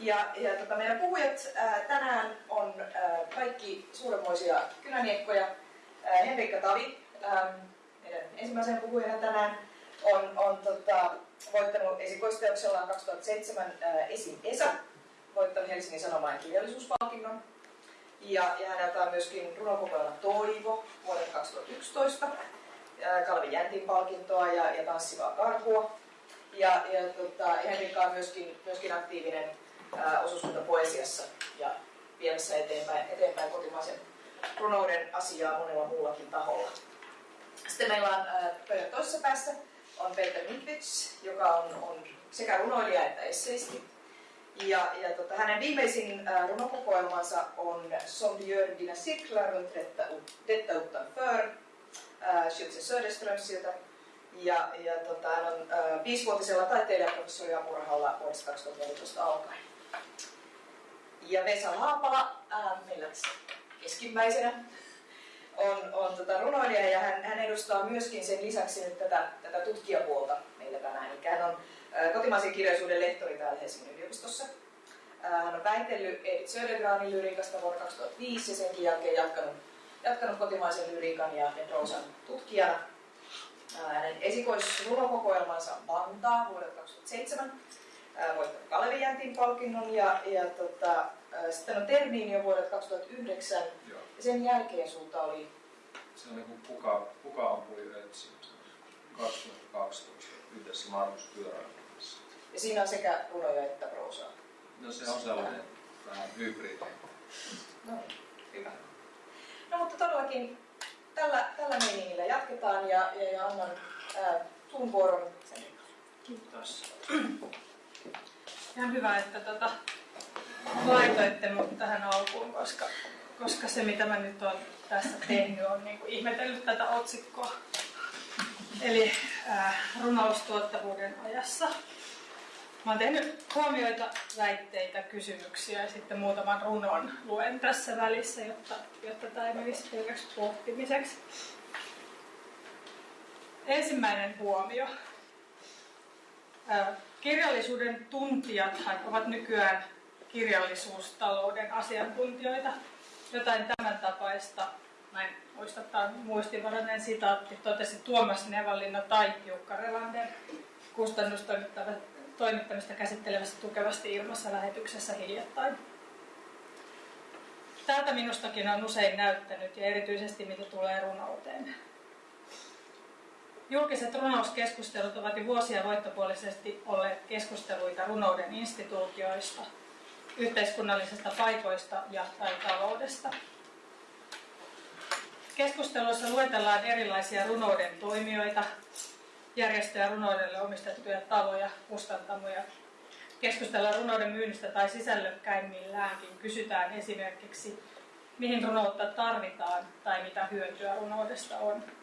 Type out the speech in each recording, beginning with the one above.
Ja, ja tota, meidän puhujat ää, tänään on ää, kaikki suuremmoisia kynäniekkoja. Henrikka Tavi, ää, meidän ensimmäisen puhujana tänään, on, on tota, voittanut esikoisteoksellaan 2007 ää, Esim. Esa, voittanut Helsingin Sanomain kirjallisuuspalkinnon. Ja, ja häneltä on myöskin runokokoelma Toivo vuodelta 2011, ää, Kalvi Jäntin palkintoa ja, ja Tanssivaa karhua. Ja, ja tota, Henrikka on myöskin, myöskin aktiivinen osuuskuntapoesiassa ja viemässä eteenpäin, eteenpäin kotimaisen runouden asiaa monella muullakin taholla. Sitten meillä on pöydän toisessa päässä on Peter Mitvits, joka on, on sekä runoilija että esseisti. Ja, ja tota, hänen viimeisin äh, runokokoelmansa on Som du gör dina cirklar runt detta, detta utanför, äh, Schütze Söderströmsiltä. Ja, ja tota, hän on äh, viisivuotisella taiteilijaprofessori apurahalla vuodesta 2014 alkaen. Ja Vesa Haapala, äh, meillä keskimmäisenä, on, on tota runoilija ja hän, hän edustaa myöskin sen lisäksi nyt tätä, tätä tutkijapuolta meillä tänään. Eli hän on äh, kotimaisen kirjallisuuden lehtori täällä Helsingin yliopistossa. Äh, hän on väitellyt Edith Södergranin lyriikasta vuonna 2005 ja senkin jälkeen jatkanut, jatkanut kotimaisen lyriikan ja, proosan tutkijana. Äh, hänen esikoisrunokokoelmansa Vantaa vuodelta 2007 voittanut Kalevi Jäntin palkinnon ja, ja tota, sitten on Terniin jo vuodelta 2009 Joo. ja sen jälkeen sulta oli... Se on niin kuka, kuka ampui etsin 2012 yhdessä Markus Pyöräilyn kanssa. Ja siinä on sekä runoja että proosaa? No se on sellainen vähän hybridi. No hyvä. No mutta todellakin tällä, tällä meiningillä jatketaan ja, ja, ja annan ää, tuun vuoron sen. Kiitos. Ihan hyvä, että tota, laitoitte mut tähän alkuun, koska, koska se mitä mä nyt olen tässä tehnyt on niin kuin ihmetellyt tätä otsikkoa. Eli äh, runoustuottavuuden ajassa. Mä oon tehnyt huomioita, väitteitä, kysymyksiä ja sitten muutaman runon luen tässä välissä, jotta, jotta tämä ei menisi pelkäksi pohtimiseksi. Ensimmäinen huomio. Äh, kirjallisuuden tuntijat ovat nykyään kirjallisuustalouden asiantuntijoita. Jotain tämän tapaista, mä en muista, tämä on muistinvarainen sitaatti, totesi Tuomas Nevallinna tai Jukka Relander kustannustoimittamista käsittelevässä tukevasti ilmassa lähetyksessä hiljattain. Tältä minustakin on usein näyttänyt ja erityisesti mitä tulee runouteen. Julkiset runouskeskustelut ovat jo vuosia voittopuolisesti olleet keskusteluita runouden instituutioista, yhteiskunnallisista paikoista ja tai taloudesta. Keskusteluissa luetellaan erilaisia runouden toimijoita, järjestöjä runoudelle omistettuja taloja, kustantamoja. Keskustellaan runouden myynnistä tai sisällökkäimmilläänkin. Kysytään esimerkiksi, mihin runoutta tarvitaan tai mitä hyötyä runoudesta on.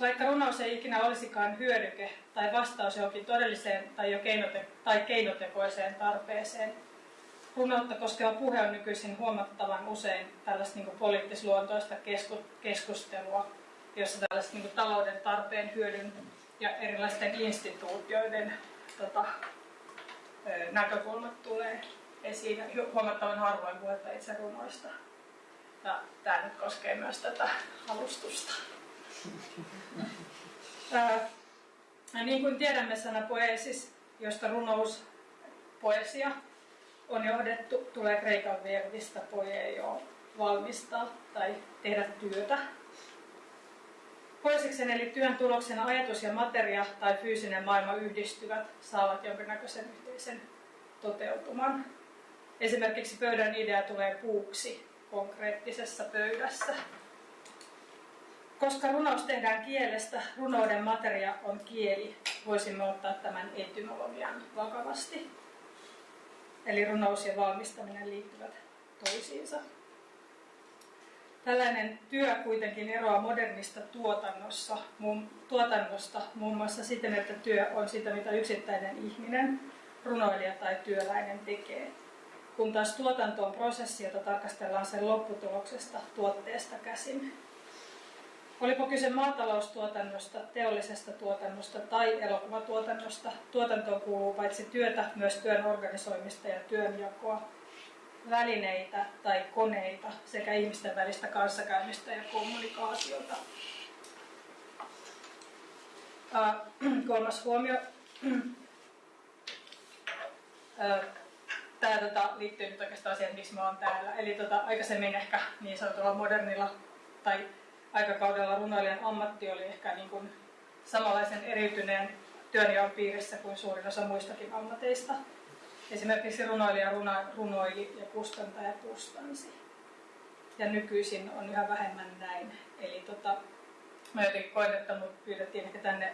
Vaikka runous ei ikinä olisikaan hyödyke tai vastaus johonkin todelliseen tai jo keinote- tai keinotekoiseen tarpeeseen, runoutta koskeva puhe on nykyisin huomattavan usein tällaista niin poliittisluontoista kesku- keskustelua, jossa tällaiset niin talouden tarpeen hyödyn ja erilaisten instituutioiden tota, näkökulmat tulee esiin. Huomattavan harvoin puhetta itse runoista. Ja tämä nyt koskee myös tätä alustusta. Ja niin kuin tiedämme sana poesis, josta runous poesia on johdettu, tulee kreikan verbistä poejo valmistaa tai tehdä työtä. Poesiksen eli työn tuloksena ajatus ja materia tai fyysinen maailma yhdistyvät, saavat jonkinnäköisen yhteisen toteutuman. Esimerkiksi pöydän idea tulee puuksi konkreettisessa pöydässä. Koska runous tehdään kielestä, runouden materia on kieli, voisimme ottaa tämän etymologian vakavasti. Eli runous ja valmistaminen liittyvät toisiinsa. Tällainen työ kuitenkin eroaa modernista tuotannossa, muun, tuotannosta muun muassa siten, että työ on sitä, mitä yksittäinen ihminen, runoilija tai työläinen tekee. Kun taas tuotanto on prosessi, jota tarkastellaan sen lopputuloksesta tuotteesta käsin. Olipa kyse maataloustuotannosta, teollisesta tuotannosta tai elokuvatuotannosta, tuotantoon kuuluu paitsi työtä, myös työn organisoimista ja työnjakoa, välineitä tai koneita sekä ihmisten välistä kanssakäymistä ja kommunikaatiota. Kolmas huomio. Tämä tota, liittyy nyt oikeastaan siihen, miksi mä oon täällä. Eli tota, aikaisemmin ehkä niin sanotulla modernilla tai aikakaudella runoilijan ammatti oli ehkä niin kuin samanlaisen eriytyneen työnjaon piirissä kuin suurin osa muistakin ammateista. Esimerkiksi runoilija runa, runoili ja kustantaja kustansi. Ja nykyisin on yhä vähemmän näin. Eli tota, mä jotenkin koin, että mut pyydettiin ehkä tänne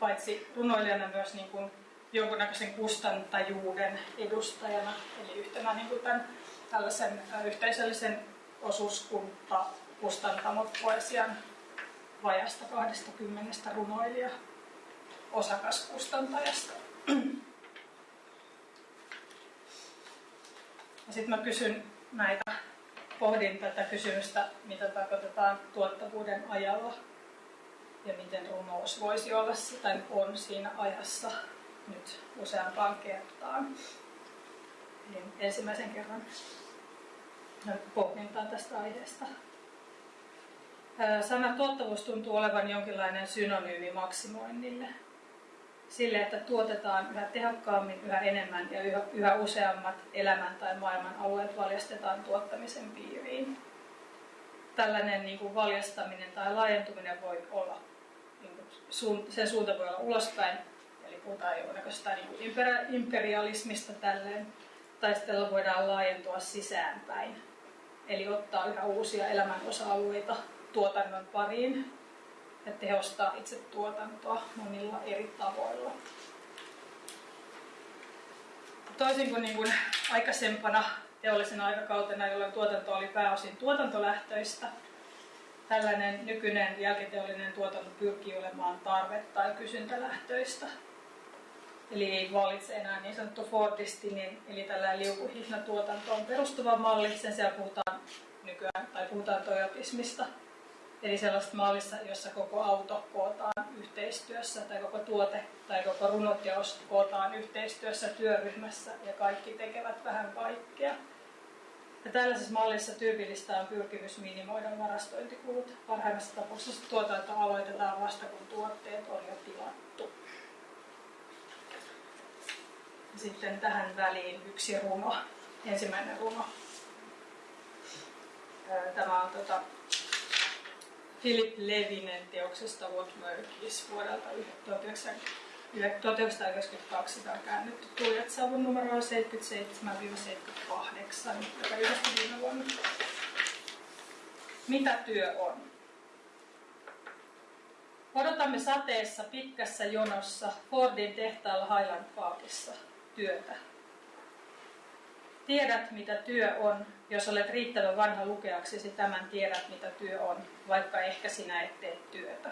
paitsi runoilijana myös niin kuin jonkunnäköisen kustantajuuden edustajana, eli yhtenä niin kuin tämän, tällaisen yhteisöllisen osuuskunta kustantamot poesian vajasta 20 runoilija osakaskustantajasta. Sitten mä kysyn näitä, pohdin tätä kysymystä, mitä tarkoitetaan tuottavuuden ajalla ja miten runous voisi olla tai on siinä ajassa nyt useampaan kertaan. Niin ensimmäisen kerran pohdintaa tästä aiheesta. Sana tuottavuus tuntuu olevan jonkinlainen synonyymi maksimoinnille. Sille, että tuotetaan yhä tehokkaammin, yhä enemmän ja yhä, yhä useammat elämän tai maailman alueet valjastetaan tuottamisen piiriin. Tällainen niin kuin valjastaminen tai laajentuminen voi olla, niin kuin, sen suunta voi olla ulospäin, eli puhutaan jonkunnäköistä niin kuin imperialismista tälleen, tai sitten voidaan laajentua sisäänpäin, eli ottaa yhä uusia elämän osa-alueita tuotannon pariin ja tehostaa itse tuotantoa monilla eri tavoilla. Toisin kuin, niin kuin aikaisempana teollisena aikakautena, jolloin tuotanto oli pääosin tuotantolähtöistä, tällainen nykyinen jälkiteollinen tuotanto pyrkii olemaan tarve- tai kysyntälähtöistä. Eli ei valitse enää niin sanottu Fordistinin, eli tällä liukuhihnatuotantoon perustuva malli. Sen sijaan puhutaan nykyään, tai puhutaan toyotismista, Eli sellaista mallissa, jossa koko auto kootaan yhteistyössä tai koko tuote tai koko runoteos kootaan yhteistyössä työryhmässä ja kaikki tekevät vähän kaikkea. Ja tällaisessa mallissa tyypillistä on pyrkimys minimoida varastointikulut. Parhaimmassa tapauksessa tuotanto aloitetaan vasta kun tuotteet on jo tilattu. Sitten tähän väliin yksi runo, ensimmäinen runo. Tämä on tota, Philip Levinen teoksesta What Work is vuodelta 1992. Tämä on käännetty Tulijat Savun numero 77-78, joka ilmestyi viime vuonna. Mitä työ on? Odotamme sateessa pitkässä jonossa Fordin tehtaalla Highland Parkissa työtä. Tiedät, mitä työ on, jos olet riittävän vanha lukeaksesi tämän tiedät, mitä työ on, vaikka ehkä sinä et tee työtä.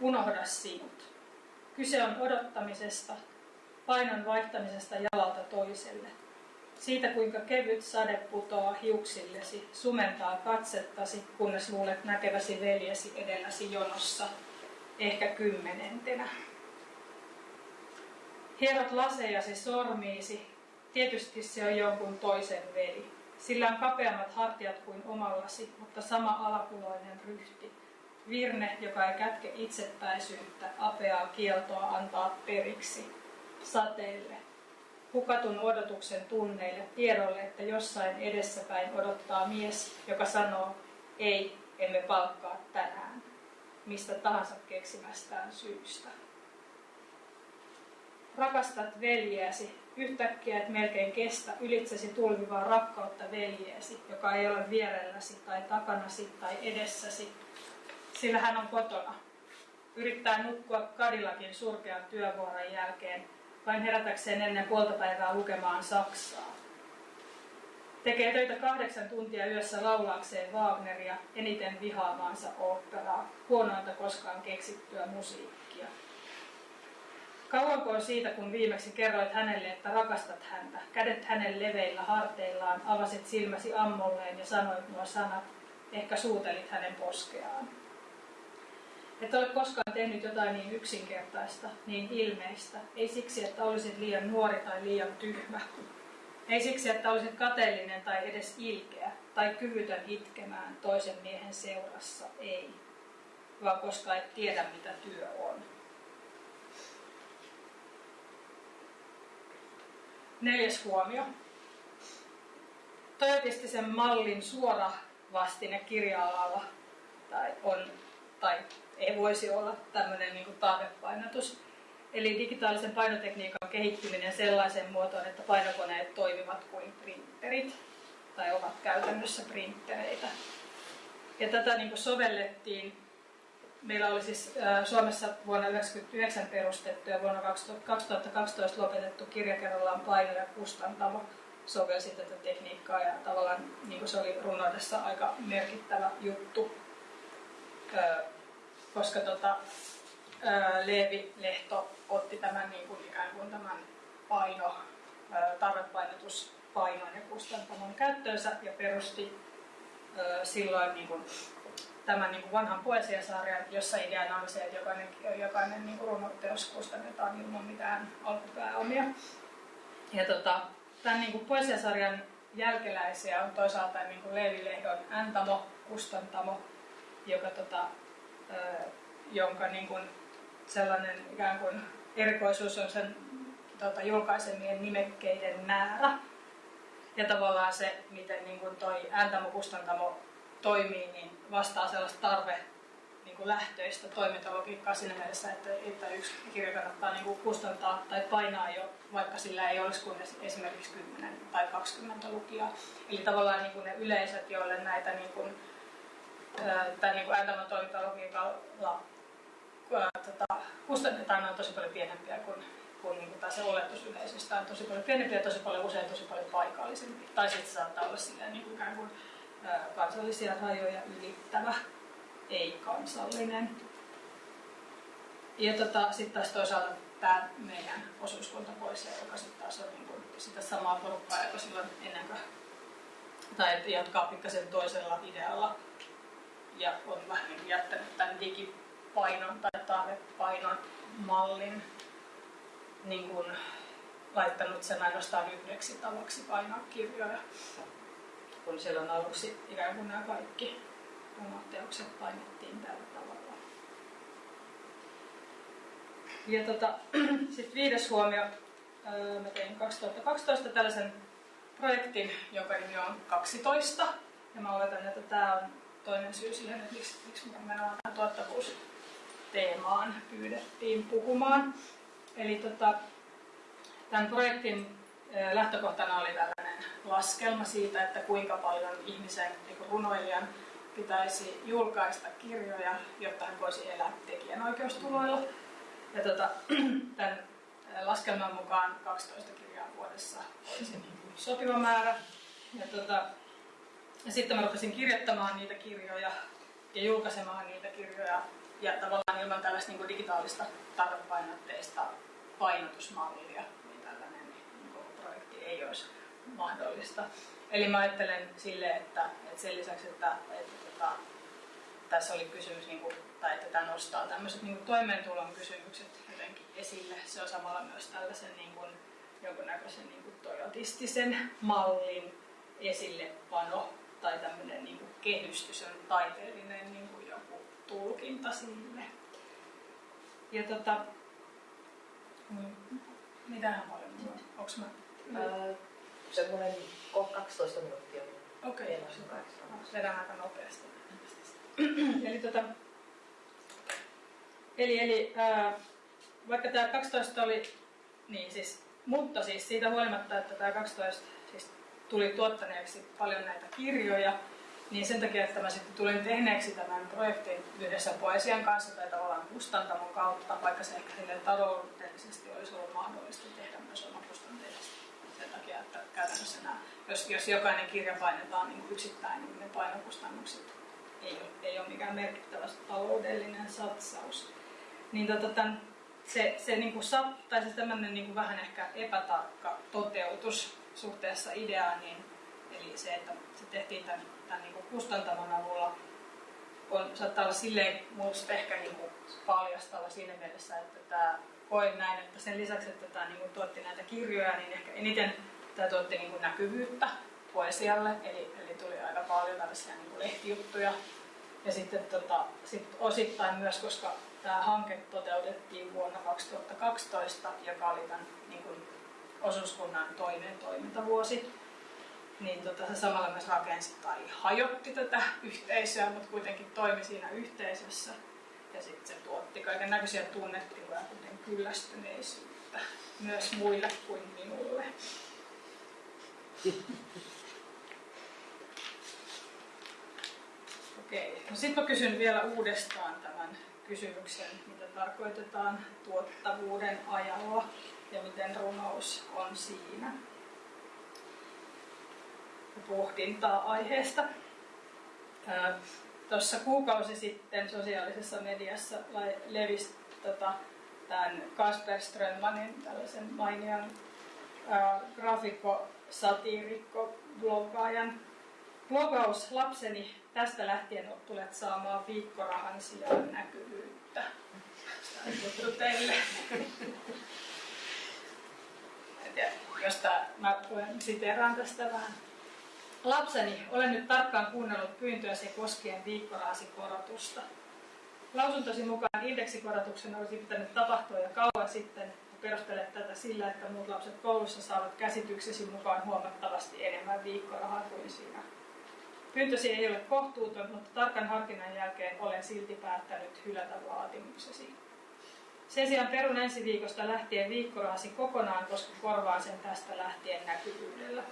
Unohda sinut. Kyse on odottamisesta, painon vaihtamisesta jalalta toiselle. Siitä, kuinka kevyt sade putoaa hiuksillesi, sumentaa katsettasi, kunnes luulet näkeväsi veljesi edelläsi jonossa, ehkä kymmenentenä. Hierot lasejasi sormiisi, Tietysti se on jonkun toisen veli. Sillä on kapeammat hartiat kuin omallasi, mutta sama alakuloinen ryhti. Virne, joka ei kätke itsepäisyyttä, apeaa kieltoa antaa periksi. Sateelle. Hukatun odotuksen tunneille, tiedolle, että jossain edessäpäin odottaa mies, joka sanoo, ei, emme palkkaa tänään, mistä tahansa keksimästään syystä. Rakastat veljeäsi, yhtäkkiä et melkein kestä ylitsesi tulvivaa rakkautta veljeesi, joka ei ole vierelläsi tai takanasi tai edessäsi, sillä hän on kotona. Yrittää nukkua kadillakin surkean työvuoron jälkeen, vain herätäkseen ennen puoltapäivää lukemaan Saksaa. Tekee töitä kahdeksan tuntia yössä laulaakseen Wagneria, eniten vihaamaansa oopperaa, huonointa koskaan keksittyä musiikkia. Kauanko on siitä, kun viimeksi kerroit hänelle, että rakastat häntä, kädet hänen leveillä harteillaan, avasit silmäsi ammolleen ja sanoit nuo sanat, ehkä suutelit hänen poskeaan. Et ole koskaan tehnyt jotain niin yksinkertaista, niin ilmeistä. Ei siksi, että olisit liian nuori tai liian tyhmä. Ei siksi, että olisit kateellinen tai edes ilkeä tai kyvytön itkemään toisen miehen seurassa. Ei. Vaan koska et tiedä, mitä työ on. Neljäs huomio. Toivottavasti mallin suora vastine kirja-alalla tai, on, tai ei voisi olla tämmöinen niin tarvepainotus. Eli digitaalisen painotekniikan kehittyminen sellaiseen muotoon, että painokoneet toimivat kuin printerit tai ovat käytännössä printtereitä. Ja tätä niin sovellettiin. Meillä oli siis Suomessa vuonna 1999 perustettu ja vuonna 2012 lopetettu kirjakerrallaan paino- ja kustantamo. Sovelsi tätä tekniikkaa ja tavallaan niin kuin se oli runoudessa aika merkittävä juttu, koska tota, Leevi Lehto otti tämän niin kuin ikään kuin tämän paino, tarvepainotuspainon ja kustantamon käyttöönsä ja perusti silloin niin kuin tämän niin kuin vanhan poesiasarjan, jossa ideana on se, että jokainen, jokainen niin runoteos kustannetaan ilman mitään alkupääomia. Ja tota, tämän niin kuin poesiasarjan jälkeläisiä on toisaalta niin kuin Leevi Lehdon Äntamo, Kustantamo, joka, tota, jonka niin kuin sellainen ikään kuin erikoisuus on sen tota, julkaisemien nimekkeiden määrä. Ja tavallaan se, miten niin kuin toi Äntamo-Kustantamo toimii, niin vastaa sellaista tarve niin kuin lähtöistä toimintalogiikkaa siinä mielessä, että, että yksi kirja kannattaa niin kuin kustantaa tai painaa jo, vaikka sillä ei olisi kuin esimerkiksi 10 tai 20 lukijaa. Eli tavallaan niin kuin ne yleisöt, joille näitä niin kuin, tai niin kuin toimintalogiikalla tota, kustannetaan, on tosi paljon pienempiä kuin, kuin, niin kuin se oletus yleisöstä on tosi paljon pienempiä ja tosi paljon usein tosi paljon paikallisempi. Tai sitten saattaa olla silleen, niin kuin ikään kuin kansallisia rajoja ylittävä ei-kansallinen. Ja tota, sitten taas toisaalta tämä meidän osuuskunta pois, joka sitten taas on niin kuin sitä samaa porukkaa, joka silloin ennen kuin, tai jatkaa pikkasen toisella idealla ja on vähän niin jättänyt tämän digipainon tai tarvepainon mallin niin kuin laittanut sen ainoastaan yhdeksi tavaksi painaa kirjoja, kun siellä on aluksi ikään kuin nämä kaikki omat teokset painettiin tällä tavalla. Ja tota, sitten viides huomio. Mä tein 2012 tällaisen projektin, jonka nimi on 12. Ja mä oletan, että tämä on toinen syy siihen, että miksi, miksi me tähän tuottavuusteemaan pyydettiin puhumaan. Eli tota, tämän projektin lähtökohtana oli tällainen laskelma siitä, että kuinka paljon ihmisen niin runoilijan pitäisi julkaista kirjoja, jotta hän voisi elää tekijänoikeustuloilla. Ja tota, tämän laskelman mukaan 12 kirjaa vuodessa olisi niin sopiva määrä. Ja, tota, ja sitten mä rupesin kirjoittamaan niitä kirjoja ja julkaisemaan niitä kirjoja ja tavallaan ilman tällaista niin digitaalista tarvepainotteista painotusmallia, niin tällainen niin projekti ei olisi mahdollista. Eli mä ajattelen sille, että, että sen lisäksi, että, että tota, tässä oli kysymys, niin kuin, tai että tämä nostaa tämmöiset niin toimeentulon kysymykset jotenkin esille. Se on samalla myös tällaisen niin kuin, jonkunnäköisen niin kuin toyotistisen mallin esillepano tai tämmöinen niin kuin kehystys on taiteellinen niin kuin joku tulkinta sille. Ja tota, mm, mitähän paljon Onko mä? Öö, semmoinen 12 minuuttia. Okei, okay. vedän aika nopeasti. eli, tota, eli, eli ää, vaikka tämä 12 oli, niin siis, mutta siis siitä huolimatta, että tämä 12 siis tuli tuottaneeksi paljon näitä kirjoja, niin sen takia, että mä sitten tulin tehneeksi tämän projektin yhdessä poesian kanssa tai tavallaan kustantamon kautta, vaikka se ehkä sille taloudellisesti olisi ollut mahdollista tehdä myös omakustanteisesti. Käytännössä jos, jos jokainen kirja painetaan niin yksittäin, niin ne painokustannukset ei ole, ei ole mikään merkittävä taloudellinen satsaus. Niin tota, tämän, se, se, niin kuin tai se tämmöinen niin kuin vähän ehkä epätarkka toteutus suhteessa ideaan, niin, eli se, että se tehtiin tämän tämän niin kuin kustantamon avulla on, saattaa olla silleen minusta ehkä niin kuin paljastava siinä mielessä, että tämä koen näin, että sen lisäksi, että tämä niin kuin tuotti näitä kirjoja, niin ehkä eniten tämä tuotti niin kuin näkyvyyttä poesialle, eli, eli tuli aika paljon tällaisia niin kuin lehtijuttuja. Ja sitten tota, sit osittain myös, koska tämä hanke toteutettiin vuonna 2012, joka oli tämän niin kuin, osuuskunnan toinen toimintavuosi, niin tota, se samalla myös rakensi tai hajotti tätä yhteisöä, mutta kuitenkin toimi siinä yhteisössä. Ja sitten se tuotti kaiken näköisiä tunnetiloja, kuten kyllästyneisyyttä, myös muille kuin minulle. Okei, no sitten mä kysyn vielä uudestaan tämän kysymyksen, mitä tarkoitetaan tuottavuuden ajalla ja miten runous on siinä. Pohdintaa aiheesta. Tuossa kuukausi sitten sosiaalisessa mediassa levisi tota, tämän Kasper Strömmanin, tällaisen mainian graafikko, satiirikko, bloggaajan blogaus lapseni tästä lähtien tulet saamaan viikkorahan sijaan näkyvyyttä. Tämä teille. Josta mä siteraan tästä vähän. Lapseni, olen nyt tarkkaan kuunnellut pyyntöäsi koskien viikkorahasi korotusta. Lausuntosi mukaan indeksikorotuksen olisi pitänyt tapahtua jo kauan sitten perustelet tätä sillä, että muut lapset koulussa saavat käsityksesi mukaan huomattavasti enemmän viikkorahaa kuin sinä. Pyyntösi ei ole kohtuuton, mutta tarkan harkinnan jälkeen olen silti päättänyt hylätä vaatimuksesi. Sen sijaan perun ensi viikosta lähtien viikkorahasi kokonaan, koska korvaan sen tästä lähtien näkyvyydellä.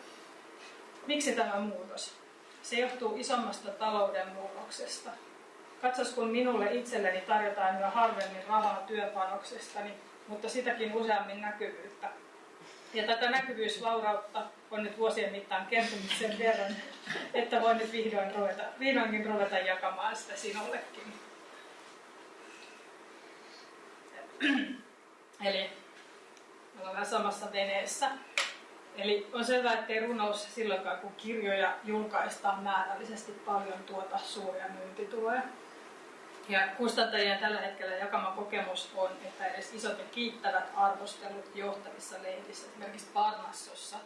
Miksi tämä muutos? Se johtuu isommasta talouden murroksesta. Katsos, kun minulle itselleni tarjotaan yhä harvemmin rahaa työpanoksestani, mutta sitäkin useammin näkyvyyttä. Ja tätä näkyvyysvaurautta on nyt vuosien mittaan kertynyt sen verran, että voin nyt vihdoin ruveta, vihdoinkin ruveta jakamaan sitä sinullekin. Eli ollaan samassa veneessä. Eli on selvää, ettei runous silloinkaan, kun kirjoja julkaistaan määrällisesti paljon tuota suuria myyntituloja. Ja kustantajien tällä hetkellä jakama kokemus on, että edes isot ja kiittävät arvostelut johtavissa lehdissä, esimerkiksi Parnassossa,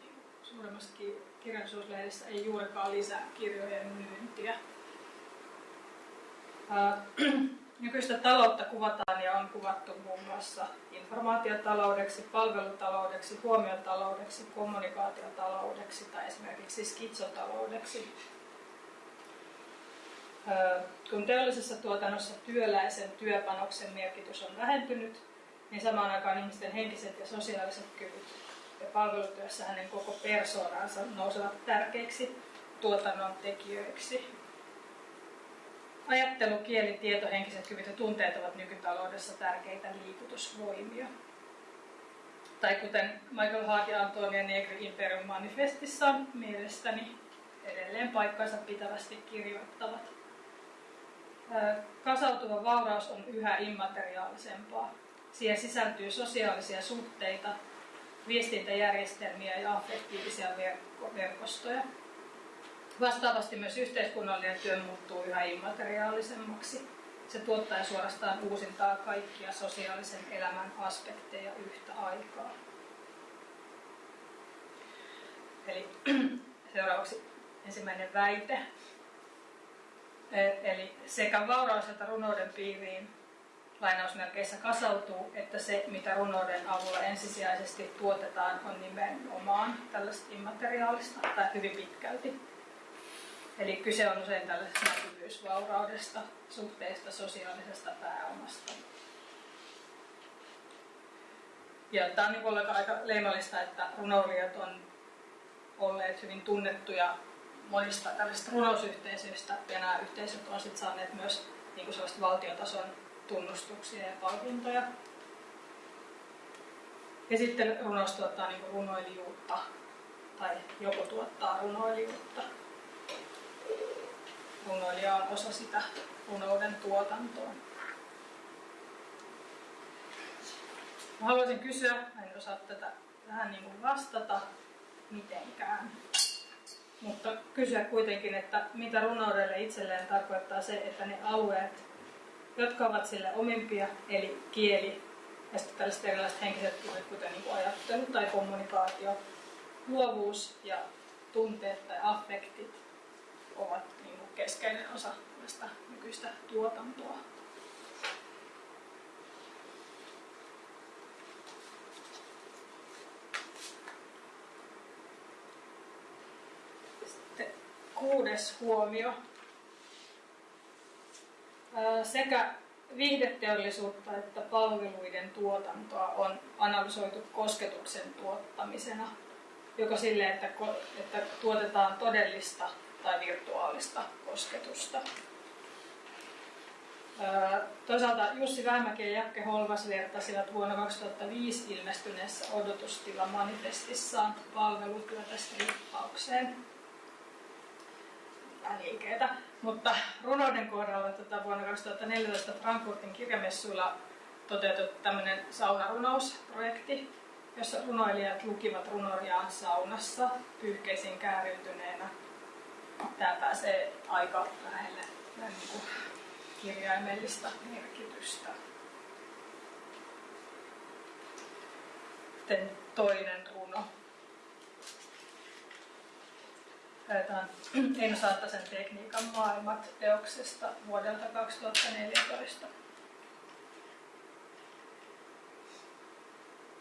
niin suuremmassa kirjallisuuslehdessä ei juurikaan lisää kirjojen myyntiä. Nykyistä taloutta kuvataan ja on kuvattu muun muassa informaatiotaloudeksi, palvelutaloudeksi, huomiotaloudeksi, kommunikaatiotaloudeksi tai esimerkiksi skitsotaloudeksi. Kun teollisessa tuotannossa työläisen työpanoksen merkitys on vähentynyt, niin samaan aikaan ihmisten henkiset ja sosiaaliset kyvyt ja palvelutyössä hänen koko persoonansa nousevat tärkeiksi tuotannon tekijöiksi. Ajattelu, kieli, tieto, henkiset kyvyt ja tunteet ovat nykytaloudessa tärkeitä liikutusvoimia. Tai kuten Michael Hart ja Antonia Negri Imperium manifestissaan mielestäni edelleen paikkansa pitävästi kirjoittavat. Kasautuva vauraus on yhä immateriaalisempaa. Siihen sisältyy sosiaalisia suhteita, viestintäjärjestelmiä ja affektiivisia verkostoja. Vastaavasti myös yhteiskunnallinen työ muuttuu yhä immateriaalisemmaksi. Se tuottaa suorastaan uusintaa kaikkia sosiaalisen elämän aspekteja yhtä aikaa. Eli seuraavaksi ensimmäinen väite. E, eli sekä vauraus että runouden piiriin lainausmerkeissä kasautuu, että se, mitä runouden avulla ensisijaisesti tuotetaan, on nimenomaan tällaista immateriaalista tai hyvin pitkälti. Eli kyse on usein tällaisesta näkyvyysvauraudesta, suhteesta sosiaalisesta pääomasta. Ja tämä on niin aika leimallista, että runoulijat on olleet hyvin tunnettuja monista tällaisista runousyhteisöistä, ja nämä yhteisöt on sitten saaneet myös niin kuin valtiotason tunnustuksia ja palkintoja. Ja sitten runous tuottaa niin runoilijuutta, tai joko tuottaa runoilijuutta. Runoilija on osa sitä runouden tuotantoa. Mä haluaisin kysyä, en osaa tätä vähän niin vastata mitenkään. Mutta kysyä kuitenkin, että mitä runoudelle itselleen tarkoittaa se, että ne alueet, jotka ovat sille omimpia, eli kieli ja sitten tällaiset erilaiset henkiset kyvyt, kuten niin ajattelu tai kommunikaatio, luovuus ja tunteet tai affektit ovat niin keskeinen osa tästä nykyistä tuotantoa. Sitten kuudes huomio. Sekä viihdeteollisuutta että palveluiden tuotantoa on analysoitu kosketuksen tuottamisena, joka sille, että, että tuotetaan todellista tai virtuaalista kosketusta. Toisaalta Jussi Vähmäki ja Jakke Holvas vertasivat vuonna 2005 ilmestyneessä odotustila-manifestissaan palvelutyötä strippaukseen liikeitä. Mutta runouden kohdalla tota, vuonna 2014 Frankfurtin kirjamessuilla toteutettu tämmöinen saunarunousprojekti, jossa runoilijat lukivat runoriaan saunassa pyyhkeisiin kääriytyneenä. Tämä pääsee aika lähelle niin kuin kirjaimellista merkitystä. Sitten toinen Lähdetään Eino Saattasen tekniikan maailmat teoksesta vuodelta 2014.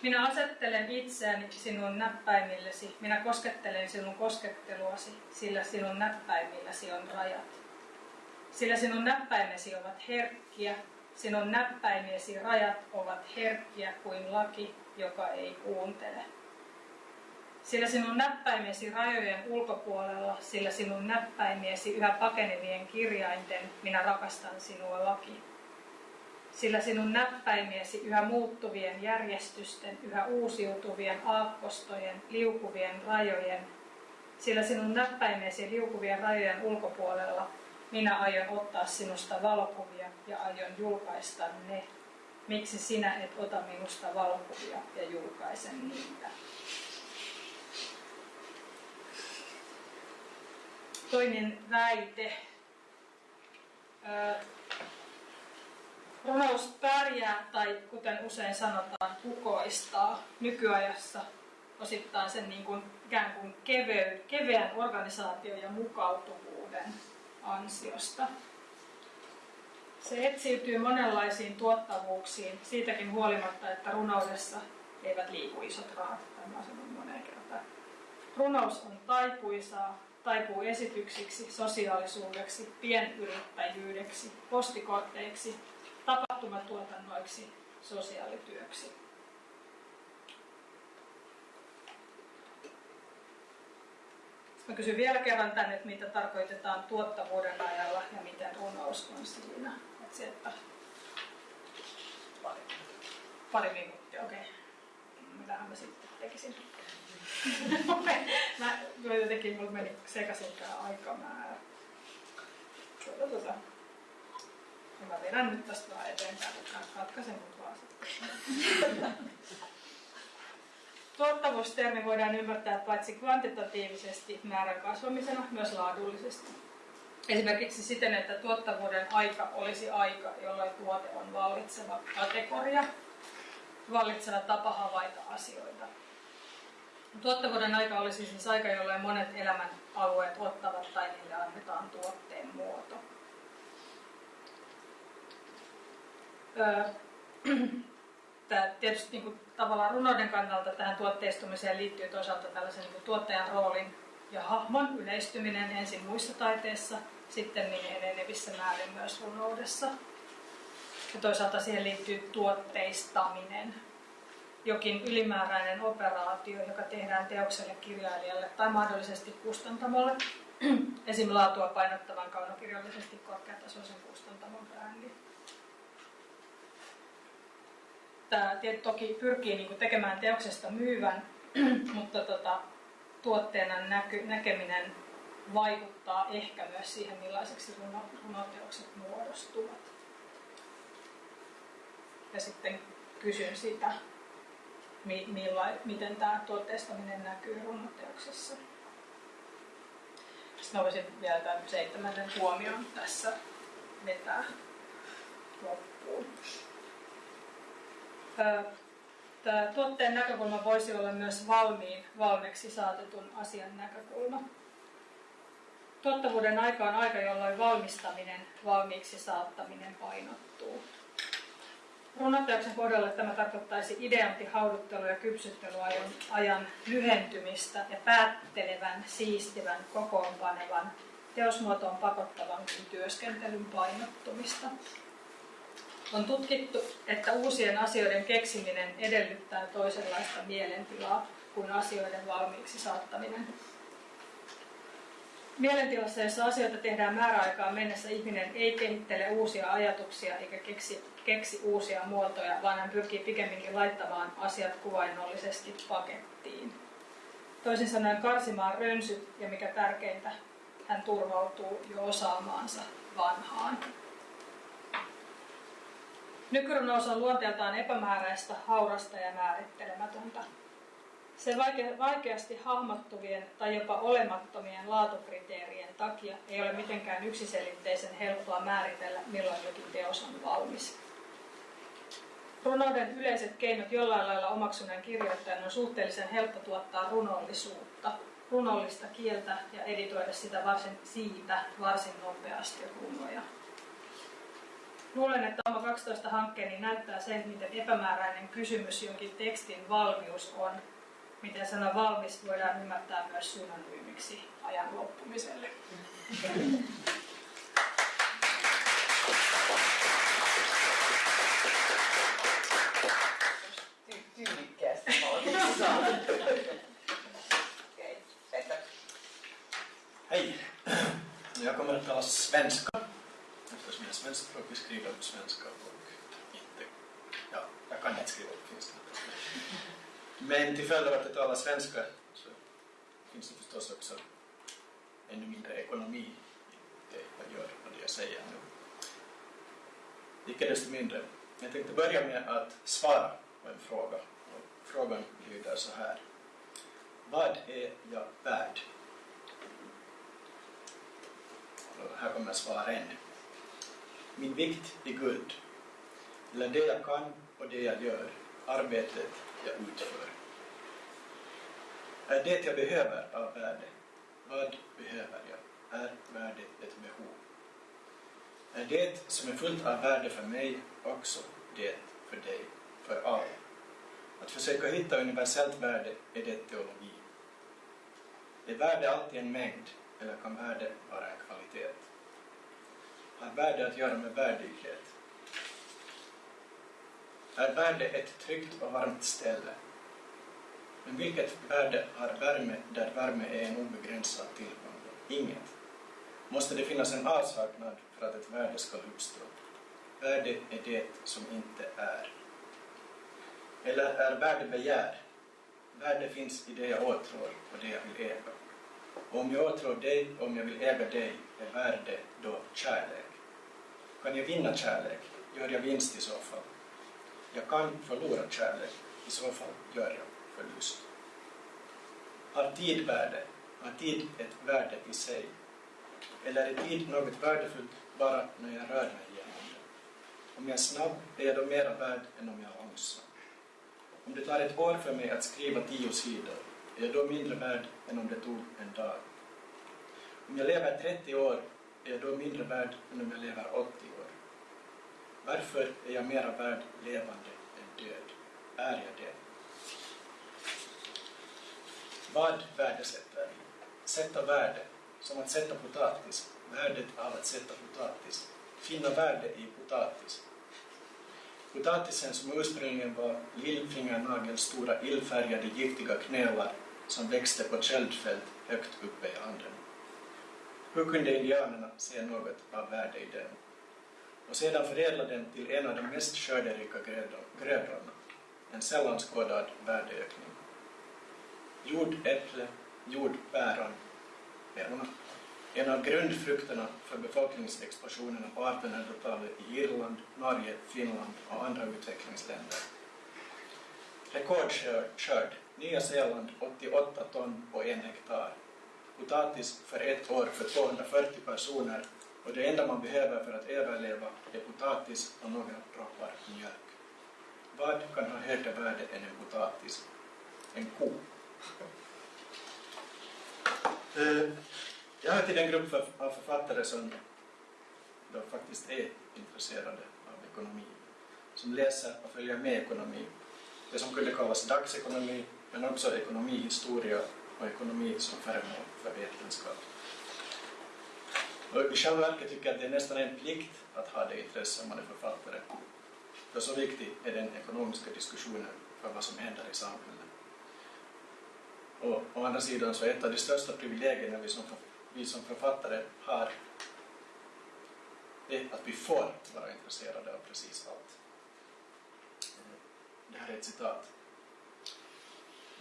Minä asettelen itseäni sinun näppäimillesi, minä koskettelen sinun kosketteluasi, sillä sinun näppäimilläsi on rajat. Sillä sinun näppäimesi ovat herkkiä, sinun näppäimiesi rajat ovat herkkiä kuin laki, joka ei kuuntele. Sillä sinun näppäimiesi rajojen ulkopuolella, sillä sinun näppäimiesi yhä pakenevien kirjainten, minä rakastan sinua laki. Sillä sinun näppäimiesi yhä muuttuvien järjestysten, yhä uusiutuvien aakkostojen, liukuvien rajojen, sillä sinun näppäimiesi liukuvien rajojen ulkopuolella minä aion ottaa sinusta valokuvia ja aion julkaista ne. Miksi sinä et ota minusta valokuvia ja julkaisen niitä? Toinen väite. Runous pärjää, tai kuten usein sanotaan, kukoistaa nykyajassa osittain sen niin kuin, ikään kuin kevey, keveän organisaation ja mukautuvuuden ansiosta. Se etsiytyy monenlaisiin tuottavuuksiin, siitäkin huolimatta, että runoudessa eivät liiku isot rahat. Tämä on moneen kertaan. Runous on taipuisaa, taipuu esityksiksi, sosiaalisuudeksi, pienyrittäjyydeksi, postikorteiksi, tapahtumatuotannoiksi, sosiaalityöksi. Mä kysyn vielä kerran tänne, että mitä tarkoitetaan tuottavuuden ajalla ja miten runous on siinä. Että se, että pari minuuttia, okei. Okay. Mitähän mä sitten tekisin? mä jotenkin mulla meni sekaisin tämä aikamäärä. Tuota, tuota. Ja mä vedän nyt tästä vaan eteenpäin, katkaisen mut vaan. Tuottavuustermi voidaan ymmärtää paitsi kvantitatiivisesti määrän kasvamisena, myös laadullisesti. Esimerkiksi siten, että tuottavuuden aika olisi aika, jolloin tuote on vallitseva kategoria, vallitseva tapa havaita asioita. Tuottavuuden aika olisi siis aika, jolloin monet elämän alueet ottavat tai niille annetaan tuotteen muoto. Öö, Tämä tietysti niin kuin, tavallaan runouden kannalta tähän tuotteistumiseen liittyy toisaalta tällaisen niin kuin, tuottajan roolin ja hahmon yleistyminen ensin muissa taiteissa, sitten niin enenevissä määrin myös runoudessa. Ja toisaalta siihen liittyy tuotteistaminen, jokin ylimääräinen operaatio, joka tehdään teokselle, kirjailijalle tai mahdollisesti kustantamolle, esim. laatua painottavan kaunokirjallisesti korkeatasoisen kustantamon brändi. Tämä toki pyrkii niin tekemään teoksesta myyvän, mutta tota, tuotteena näky, näkeminen vaikuttaa ehkä myös siihen, millaiseksi runoteokset muodostuvat. Ja sitten kysyn sitä, miten tämä tuotteistaminen näkyy runoteoksessa. Sitten voisin vielä tämän seitsemännen huomion tässä vetää loppuun. Tämä tuotteen näkökulma voisi olla myös valmiin, valmiiksi saatetun asian näkökulma. Tuottavuuden aika on aika, jolloin valmistaminen, valmiiksi saattaminen painottuu. Runoteoksen kohdalla tämä tarkoittaisi ideanti hauduttelu- ja kypsyttelyajan ajan lyhentymistä ja päättelevän, siistivän, kokoonpanevan, teosmuotoon pakottavankin työskentelyn painottumista. On tutkittu, että uusien asioiden keksiminen edellyttää toisenlaista mielentilaa kuin asioiden valmiiksi saattaminen. Mielentilassa, jossa asioita tehdään määräaikaan mennessä, ihminen ei kehittele uusia ajatuksia eikä keksi, keksi uusia muotoja, vaan hän pyrkii pikemminkin laittamaan asiat kuvainnollisesti pakettiin. Toisin sanoen karsimaan rönsyt ja mikä tärkeintä, hän turvautuu jo osaamaansa vanhaan. Nykyrunous on luonteeltaan epämääräistä, haurasta ja määrittelemätöntä. Se vaikeasti hahmottuvien tai jopa olemattomien laatukriteerien takia ei ole mitenkään yksiselitteisen helppoa määritellä, milloin jokin teos on valmis. Runouden yleiset keinot jollain lailla omaksuneen kirjoittajan on suhteellisen helppo tuottaa runollisuutta, runollista kieltä ja editoida sitä varsin, siitä varsin nopeasti runoja. Luulen, että Oma 12 hankkeeni näyttää sen, miten epämääräinen kysymys jonkin tekstin valmius on. Miten sana valmis voidaan ymmärtää myös synonyymiksi ajan loppumiselle. Tyylikkäästi Petter. Hej! Jag kommer att tala svenska eftersom jag är svenskspråkig skriver svenska och inte... Ja, jag kan inte skriva på finska. Men till följd av att jag talar svenska så finns det förstås också ännu mindre ekonomi i det jag gör och det jag säger nu. Icke desto mindre. Jag tänkte börja med att svara på en fråga. Och frågan lyder så här. Vad är jag värd? Och här kommer svaren. Min vikt i guld. Eller det jag kan och det jag gör, arbetet jag utför. Är det jag behöver av värde? Vad behöver jag? Är värde ett behov? Är det som är fullt av värde för mig också det för dig, för alla? Att försöka hitta universellt värde är det teologi. Är värde alltid en mängd eller kan värde vara en kvalitet? Har värde att göra med värdighet? Är värde ett tryggt och varmt ställe? Men vilket värde har värme där värme är en obegränsad tillgång? Inget. Måste det finnas en avsaknad för att ett värde ska uppstå? Värde är det som inte är. Eller är värde begär? Värde finns i det jag åtrår och det jag vill äga. Och om jag åtrår dig och om jag vill äga dig är värde då kärlek. Kan jag vinna kärlek? Gör jag vinst i så fall? Jag kan förlora kärlek. I så fall gör jag förlust. Har tid värde? Har tid ett värde i sig? Eller är tid något värdefullt bara när jag rör mig genom det? Om jag är snabb är jag då mera värd än om jag är långsam. Om det tar ett år för mig att skriva tio sidor, är jag då mindre värd än om det tog en dag? Om jag lever 30 år, är jag då mindre värd än om jag lever 80 år? Varför är jag mera värd levande än död? Är jag det? Vad värdesätter vi? Sätta värde, som att sätta potatis, värdet av att sätta potatis. Finna värde i potatis. Potatisen som ursprungligen var lillfingernagelstora illfärgade giftiga knölar som växte på köldfält högt uppe i anden. Hur kunde indianerna se något av värde i den? Och sedan förädla den till en av de mest skörderika grödorna, en sällan skådad värdeökning. Jordäpple, jordpäron, pärona, en av grundfrukterna för befolkningsexplosionen på 1800-talet i Irland, Norge, Finland och andra utvecklingsländer. Rekordskörd, Nya Zeeland 88 ton på en hektar. potatis för ett år för 240 personer och det enda man behöver för att överleva är potatis och några droppar mjölk. Vad kan ha högre värde än en potatis? En ko. Eh, jag hör till den grupp av författare som då faktiskt är intresserade av ekonomi, som läser och följer med ekonomi. Det som kunde kallas dagsekonomi, men också ekonomihistoria och ekonomi som föremål för vetenskap. Och I själva verket tycker jag att det är nästan en plikt att ha det intresse om man är författare. För så viktig är den ekonomiska diskussionen för vad som händer i samhället. Och å andra sidan så är ett av de största privilegierna vi som, vi som författare har det att vi får vara intresserade av precis allt. Det här är ett citat.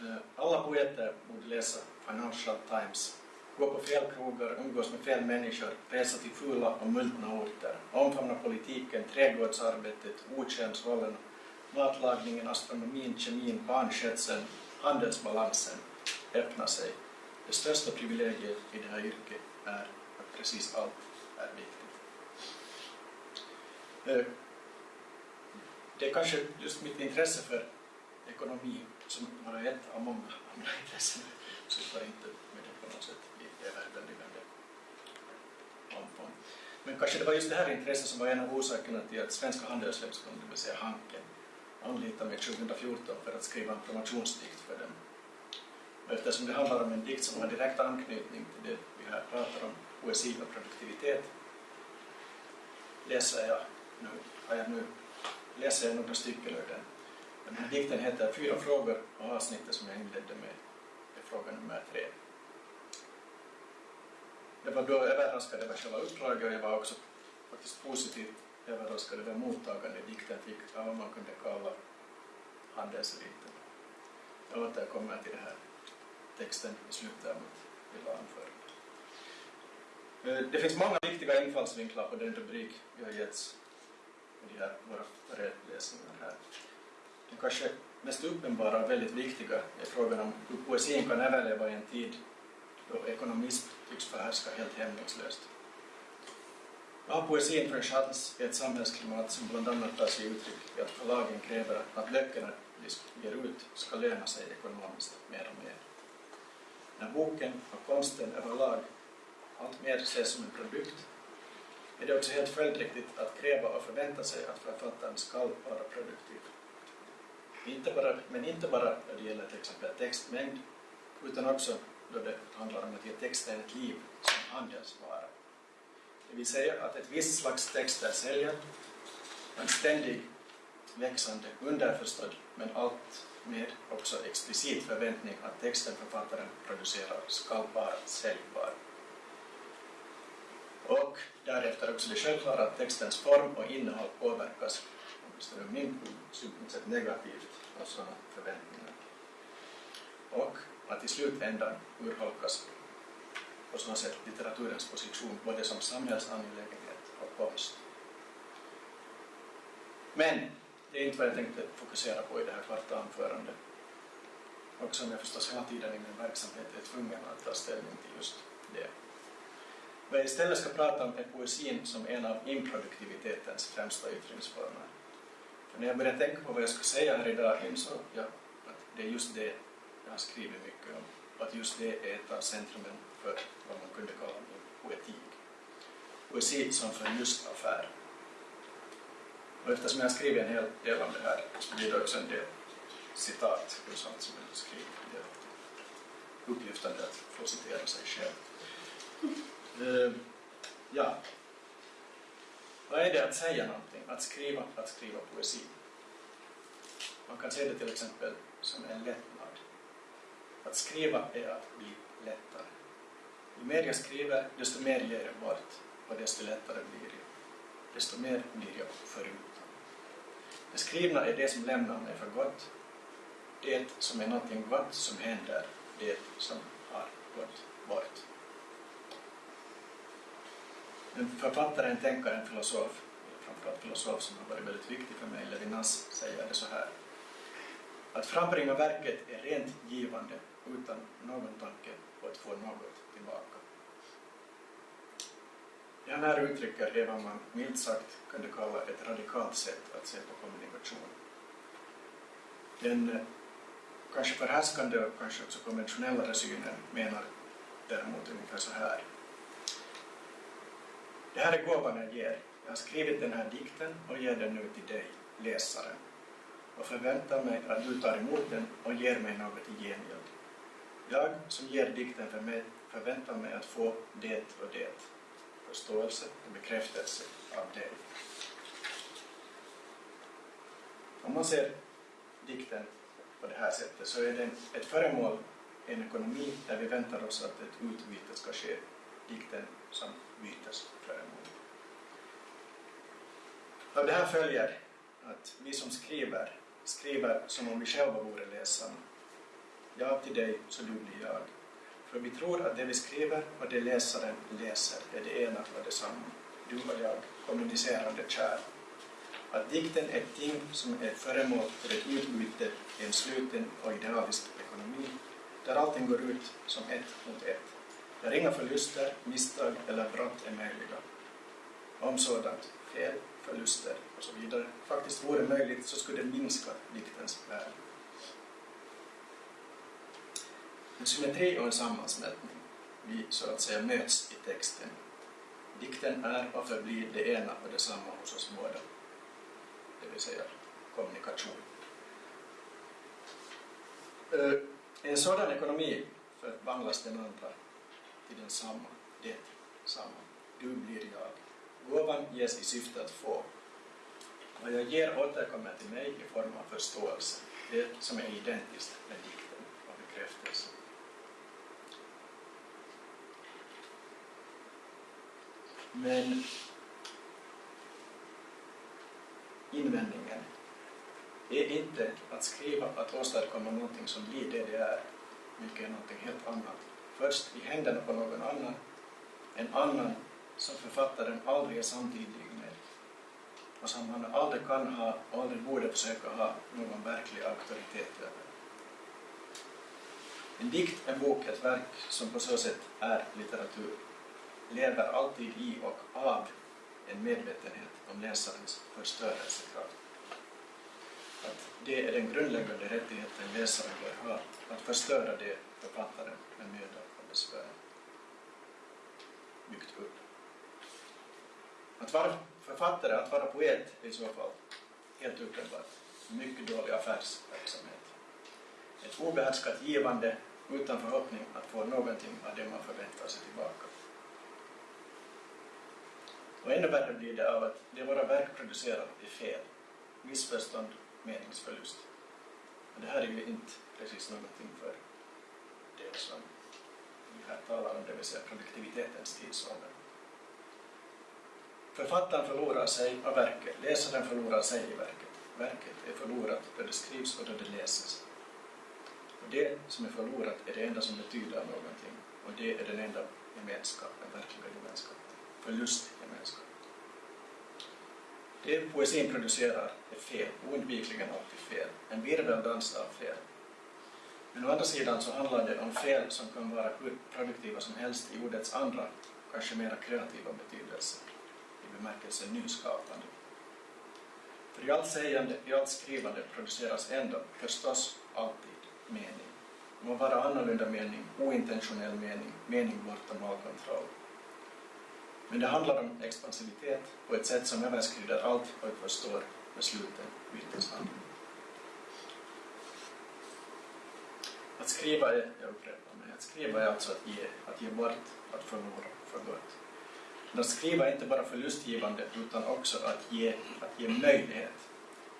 Eh, alla poeter borde läsa Financial Times, gå på fel krogar, umgås med fel människor, resa till fula och multna orter, omfamna politiken, trädgårdsarbetet, okönsrollen, matlagningen, astronomin, kemin, barnskötseln, handelsbalansen, öppna sig. Det största privilegiet i det här yrket är att precis allt är viktigt. Eh, det är kanske just mitt intresse för ekonomi som bara är ett av många andra intressen. Sysslar inte med det på något sätt i överväldigande omfång. Men kanske det var just det här intresset som var en av orsakerna till att Svenska Handelshögskolan, det vill säga Hanken, anlitade mig 2014 för att skriva en promotionsdikt för dem. Eftersom det handlar om en dikt som har direkt anknytning till det vi här pratar om, poesi och produktivitet, läser jag nu, har jag nu läser jag några stycken ur den. Den här dikten heter Fyra frågor och avsnittet som jag inledde med är fråga nummer tre. Jag var då överraskad över själva uppdraget och jag var också faktiskt positivt överraskad över mottagande dikten fick av vad man kunde kalla handelseliten. Jag återkommer till det här texten i slutet av mitt lilla anförande. Det finns många viktiga infallsvinklar på den rubrik vi har getts med de här våra föreläsningar här. Den kanske mest uppenbara och väldigt viktiga är frågan om hur poesin kan överleva i en tid då ekonomism tycks förhärska helt hämningslöst. Vad har poesin för en chans i ett samhällsklimat som bland annat tar sig uttryck i att förlagen kräver att böckerna de ger ut ska löna sig ekonomiskt mer och mer? När boken och konsten överlag alltmer ses som en produkt är det också helt följdriktigt att kräva och förvänta sig att författaren ska vara produktiv. Inte bara, men inte bara när det gäller till exempel textmängd, utan också då det handlar om att ge texten ett liv som handelsvara. Det vill säga att ett visst slags texter säljer, en ständig växande, underförstådd, men allt med också explicit förväntning att texten författaren producerar ska vara säljbar. Och därefter också det självklara att textens form och innehåll påverkas, åtminstone ur min synpunkt negativt av sådana förväntningar. Och att i slutändan urholkas på så sätt litteraturens position både som samhällsangelägenhet och konst. Men det är inte vad jag tänkte fokusera på i det här korta anförandet. Och som jag förstås hela tiden i min verksamhet är tvungen att ta ställning till just det. Vad jag istället ska prata om är poesin som en av improduktivitetens främsta yttringsformer. För när jag började tänka på vad jag skulle säga här idag insåg jag att det är just det jag har skrivit mycket om. Och att just det är ett av centrumen för vad man kunde kalla min poetik. Poesi som förlustaffär. Och eftersom jag har skrivit en hel del om det här så blir det också en del citat ur sånt som jag har skrivit. Det är upplyftande att få citera sig själv. Uh, ja. Vad är det att säga någonting? Att skriva, att skriva poesi. Man kan se det till exempel som en lättnad. Att skriva är att bli lättare. Ju mer jag skriver, desto mer ger jag bort och desto lättare blir jag. Desto mer blir jag förut. Det skrivna är det som lämnar mig för gott. Det som är någonting gott som händer, det som har gått bort. En författare, en tänkare, en filosof, framförallt filosof som har varit väldigt viktig för mig, Levinas, säger det så här. Att frambringa verket är rent givande utan någon tanke på på att få något tillbaka. Ja, när uttrycker det vad man milt sagt kunde kalla ett radikalt sätt att se på kommunikation. Den eh, kanske förhärskande och kanske också konventionellare synen menar däremot ungefär så här. Det här är gåvan jag ger. Jag har skrivit den här dikten och ger den nu till dig, läsaren, och förväntar mig att du tar emot den och ger mig något i gengäld. Jag som ger dikten för mig förväntar mig att få det och det, förståelse och bekräftelse av det. Om man ser dikten på det här sättet så är den ett föremål, en ekonomi där vi väntar oss att ett utbyte ska ske. Dikten som bytesföremål. Av det här följer att vi som skriver, skriver som om vi själva vore läsarna. Jag till dig, så du blir jag. För vi tror att det vi skriver och det läsaren läser är det ena och detsamma. Du och jag, kommunicerande kärl. Att dikten är ett ting som är föremål för ett utbyte i en sluten och idealisk ekonomi, där allting går ut som ett mot ett, där inga förluster, misstag eller brott är möjliga. Om sådant, fel, förluster och så vidare, faktiskt vore möjligt så skulle det minska diktens värde. En symmetri och en sammansmältning. Vi så att säga möts i texten. Dikten är och förblir det ena och detsamma hos oss båda. Det vill säga kommunikation. Eh, en sådan ekonomi förvandlas den andra till densamma, det samma. Du blir jag. Gåvan ges i syfte att få. Vad jag ger återkommer till mig i form av förståelse, det som är identiskt med dikten och bekräftelse. Men invändningen är inte att skriva, att åstadkomma någonting som blir det det är, vilket är någonting helt annat. Först i händerna på någon annan, en annan som författaren aldrig är samtidig med och som han aldrig kan ha och aldrig borde försöka ha någon verklig auktoritet över. En dikt, en bok, ett verk som på så sätt är litteratur lever alltid i och av en medvetenhet om läsarens förstörelsekraft. Att det är den grundläggande rättigheten läsaren bör ha, att förstöra det författaren med möda och besvär byggt upp. Att vara författare, att vara poet är i så fall helt uppenbart mycket dålig affärsverksamhet. Ett obehärskat givande utan förhoppning att få någonting av det man förväntar sig tillbaka. Och ännu värre blir det av att det våra verk producerar är fel, missförstånd, meningsförlust. Men det här är ju inte precis någonting för det som vi här talar om, det vill säga produktivitetens tidsålder. Författaren förlorar sig av verket, läsaren förlorar sig i verket. Verket är förlorat då det skrivs och då det läses. Och det som är förlorat är det enda som betyder någonting och det är den enda gemenskapen, verkliga gemenskapen, Förlustgemenskap. Det poesin producerar är fel, oundvikligen alltid fel, en virveldans av fel. Men å andra sidan så handlar det om fel som kan vara hur produktiva som helst i ordets andra, kanske mera kreativa betydelse I bemärkelsen nyskapande. För i allt sägande, i allt skrivande produceras ändå, förstås, alltid mening. Det må vara annorlunda mening, ointentionell mening, mening bortom all kontroll. Men det handlar om expansivitet på ett sätt som överskrider allt vad vi förstår med sluten byteshandel. Att skriva är, jag upprepar mig, att skriva är alltså att ge, att ge bort, att förlora för gott. Men Att skriva är inte bara förlustgivande utan också att ge, att ge möjlighet.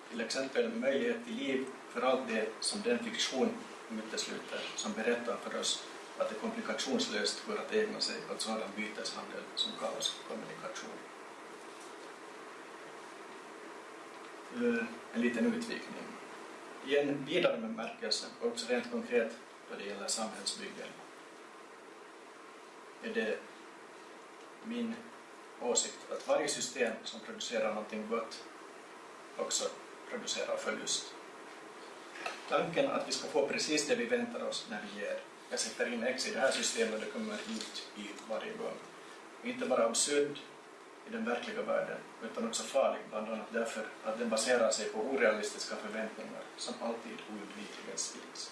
Till exempel möjlighet till liv för allt det som den fiktion utesluter som berättar för oss att det komplikationslöst går att ägna sig åt sådan byteshandel som kallas kommunikation. Eh, en liten utvikning. I en vidare bemärkelse, också rent konkret då det gäller samhällsbyggen, är det min åsikt att varje system som producerar någonting gott också producerar förlust. Tanken att vi ska få precis det vi väntar oss när vi ger jag sätter in x i det här systemet och det kommer ut y varje gång. Inte bara absurd i den verkliga världen utan också farlig bland annat därför att den baserar sig på orealistiska förväntningar som alltid oundvikligen sviks.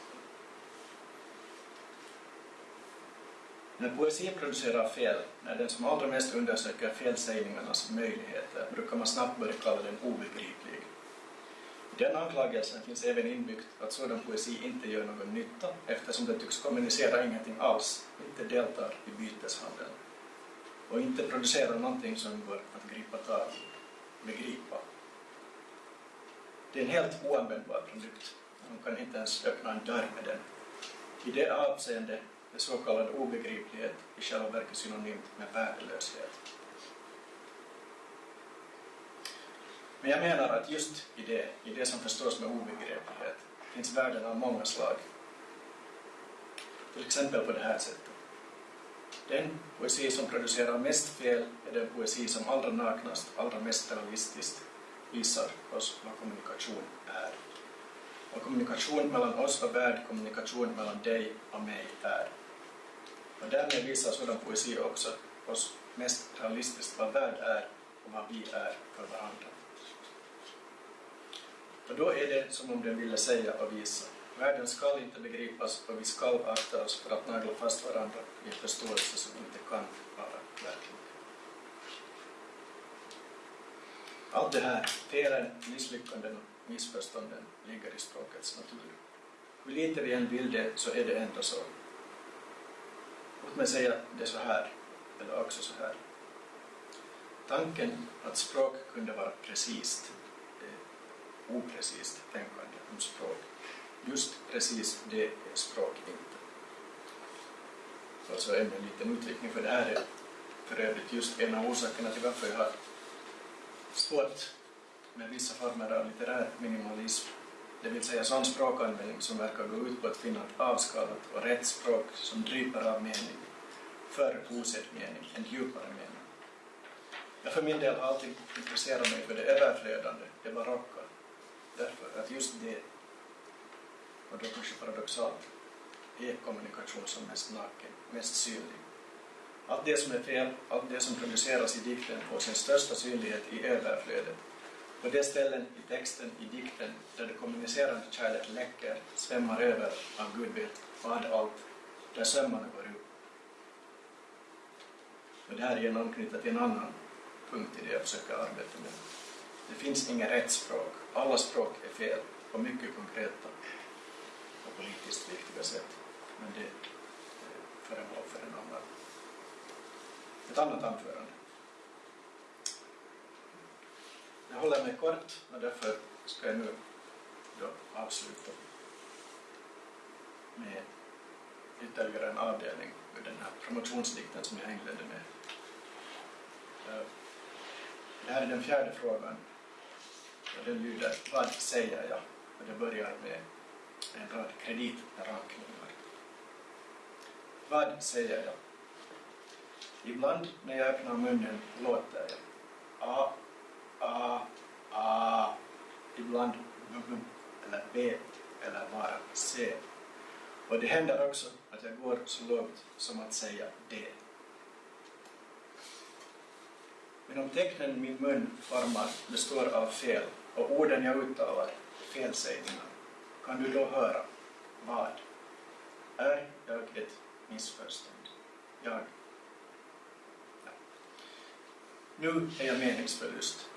När poesi producerar fel, när den som allra mest undersöker felsägningarnas möjligheter, brukar man snabbt börja kalla den obegriplig. I den anklagelsen finns även inbyggt att sådan poesi inte gör någon nytta eftersom den tycks kommunicera ingenting alls, inte deltar i byteshandeln och inte producerar någonting som går att gripa tag i, begripa. Det är en helt oanvändbar produkt. Man kan inte ens öppna en dörr med den. I det avseendet är så kallad obegriplighet i själva verket synonymt med värdelöshet. Men jag menar att just i det, i det som förstås med obegriplighet, finns värden av många slag. Till exempel på det här sättet. Den poesi som producerar mest fel är den poesi som allra naknast, allra mest realistiskt visar oss vad kommunikation är. Vad kommunikation mellan oss och värld, kommunikation mellan dig och mig är. Och därmed visar sådan poesi också oss mest realistiskt vad värld är och vad vi är för varandra. Och då är det som om den ville säga och visa. Världen skall inte begripas och vi skall akta oss för att nagla fast varandra i en förståelse som inte kan vara verklig. Allt det här, felen, misslyckanden och missförstånden, ligger i språkets natur. Hur lite vi än vill det så är det ändå så. Låt mig säga det så här, eller också så här. Tanken att språk kunde vara precist oprecist tänkande om språk. Just precis det är språk inte. Alltså en liten utvikning för det här är för övrigt just en av orsakerna till varför jag har svårt med vissa former av litterär minimalism, det vill säga sån språkanvändning som verkar gå ut på att finna ett avskalat och rätt språk som dryper av mening, för osedd mening, en djupare mening. Jag för min del har alltid intresserat mig för det överflödande, det barocka, därför att just det, och då kanske paradoxalt, är kommunikation som mest naken, mest synlig. Allt det som är fel, allt det som produceras i dikten får sin största synlighet i överflödet. På de ställen i texten, i dikten, där det kommunicerande kärlet läcker, svämmar över av Gud vet vad allt, där sömmarna går upp. Och det här är en anknytning till en annan punkt i det jag försöker arbeta med. Det finns inget rätt språk. Alla språk är fel på mycket konkreta och politiskt viktiga sätt. Men det är föremål för en annan, ett annat anförande. Jag håller mig kort och därför ska jag nu då avsluta med ytterligare en avdelning ur den här promotionsdikten som jag inledde med. Eh, det här är den fjärde frågan och den lyder Vad säger jag? Och det börjar med en rad kreditrankningar. Vad säger jag? Ibland när jag öppnar munnen låter jag A, A, A. Ibland B, eller B eller bara C. Och det händer också att jag går så långt som att säga D. Men om tecknen min mun formar består av fel och orden jag uttalar felsägningar, kan du då höra vad? Är jag ett missförstånd? Jag? Ja. Nu är jag meningsförlust.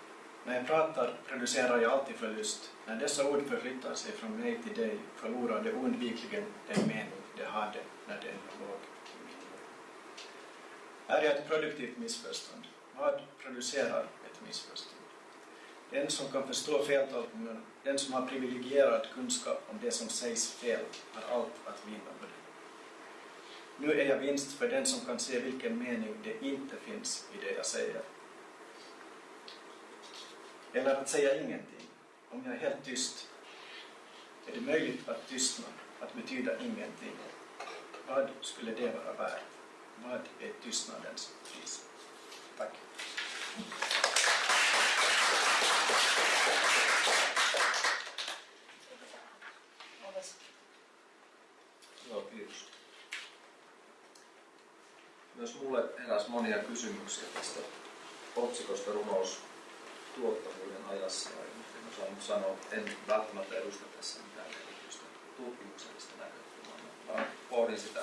När jag pratar producerar jag alltid förlust. När dessa ord förflyttar sig från mig till dig förlorar det oundvikligen den mening det hade när det ännu låg i mitt mun. Är jag ett produktivt missförstånd? Vad producerar ett missförstånd? Den som kan förstå feltolkningen, den som har privilegierad kunskap om det som sägs fel, har allt att vinna på det. Nu är jag vinst för den som kan se vilken mening det inte finns i det jag säger. Eller att säga ingenting. Om jag är helt tyst, är det möjligt att tystna, att betyda ingenting. Vad skulle det vara värt? Vad är tystnadens pris? Tack. Myös mulle heräsi monia kysymyksiä tästä otsikosta runous tuottavuuden ajassa. Ja en osaa nyt sanoa, en välttämättä edusta tässä mitään erityistä tutkimuksellista näkökulmaa, vaan pohdin sitä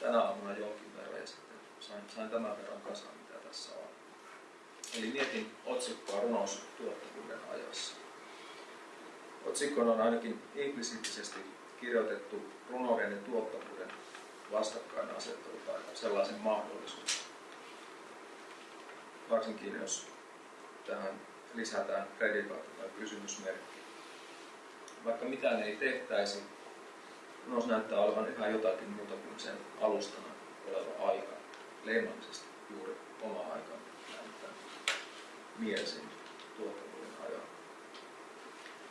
tänä aamuna jonkin verran ja sitten sain, sain tämän verran kasaan, mitä tässä on. Eli mietin otsikkoa runous tuottavuuden ajassa. Otsikkoon on ainakin implisiittisesti kirjoitettu runouden ja tuottavuuden vastakkainasettelu tai sellaisen mahdollisuuden. Varsinkin jos tähän lisätään predikaatio tai kysymysmerkki. Vaikka mitään ei tehtäisi, runous näyttää olevan yhä jotakin muuta kuin sen alustana oleva aika. Leimallisesti juuri oma aika näyttää mielisin tuottavuuden ajan.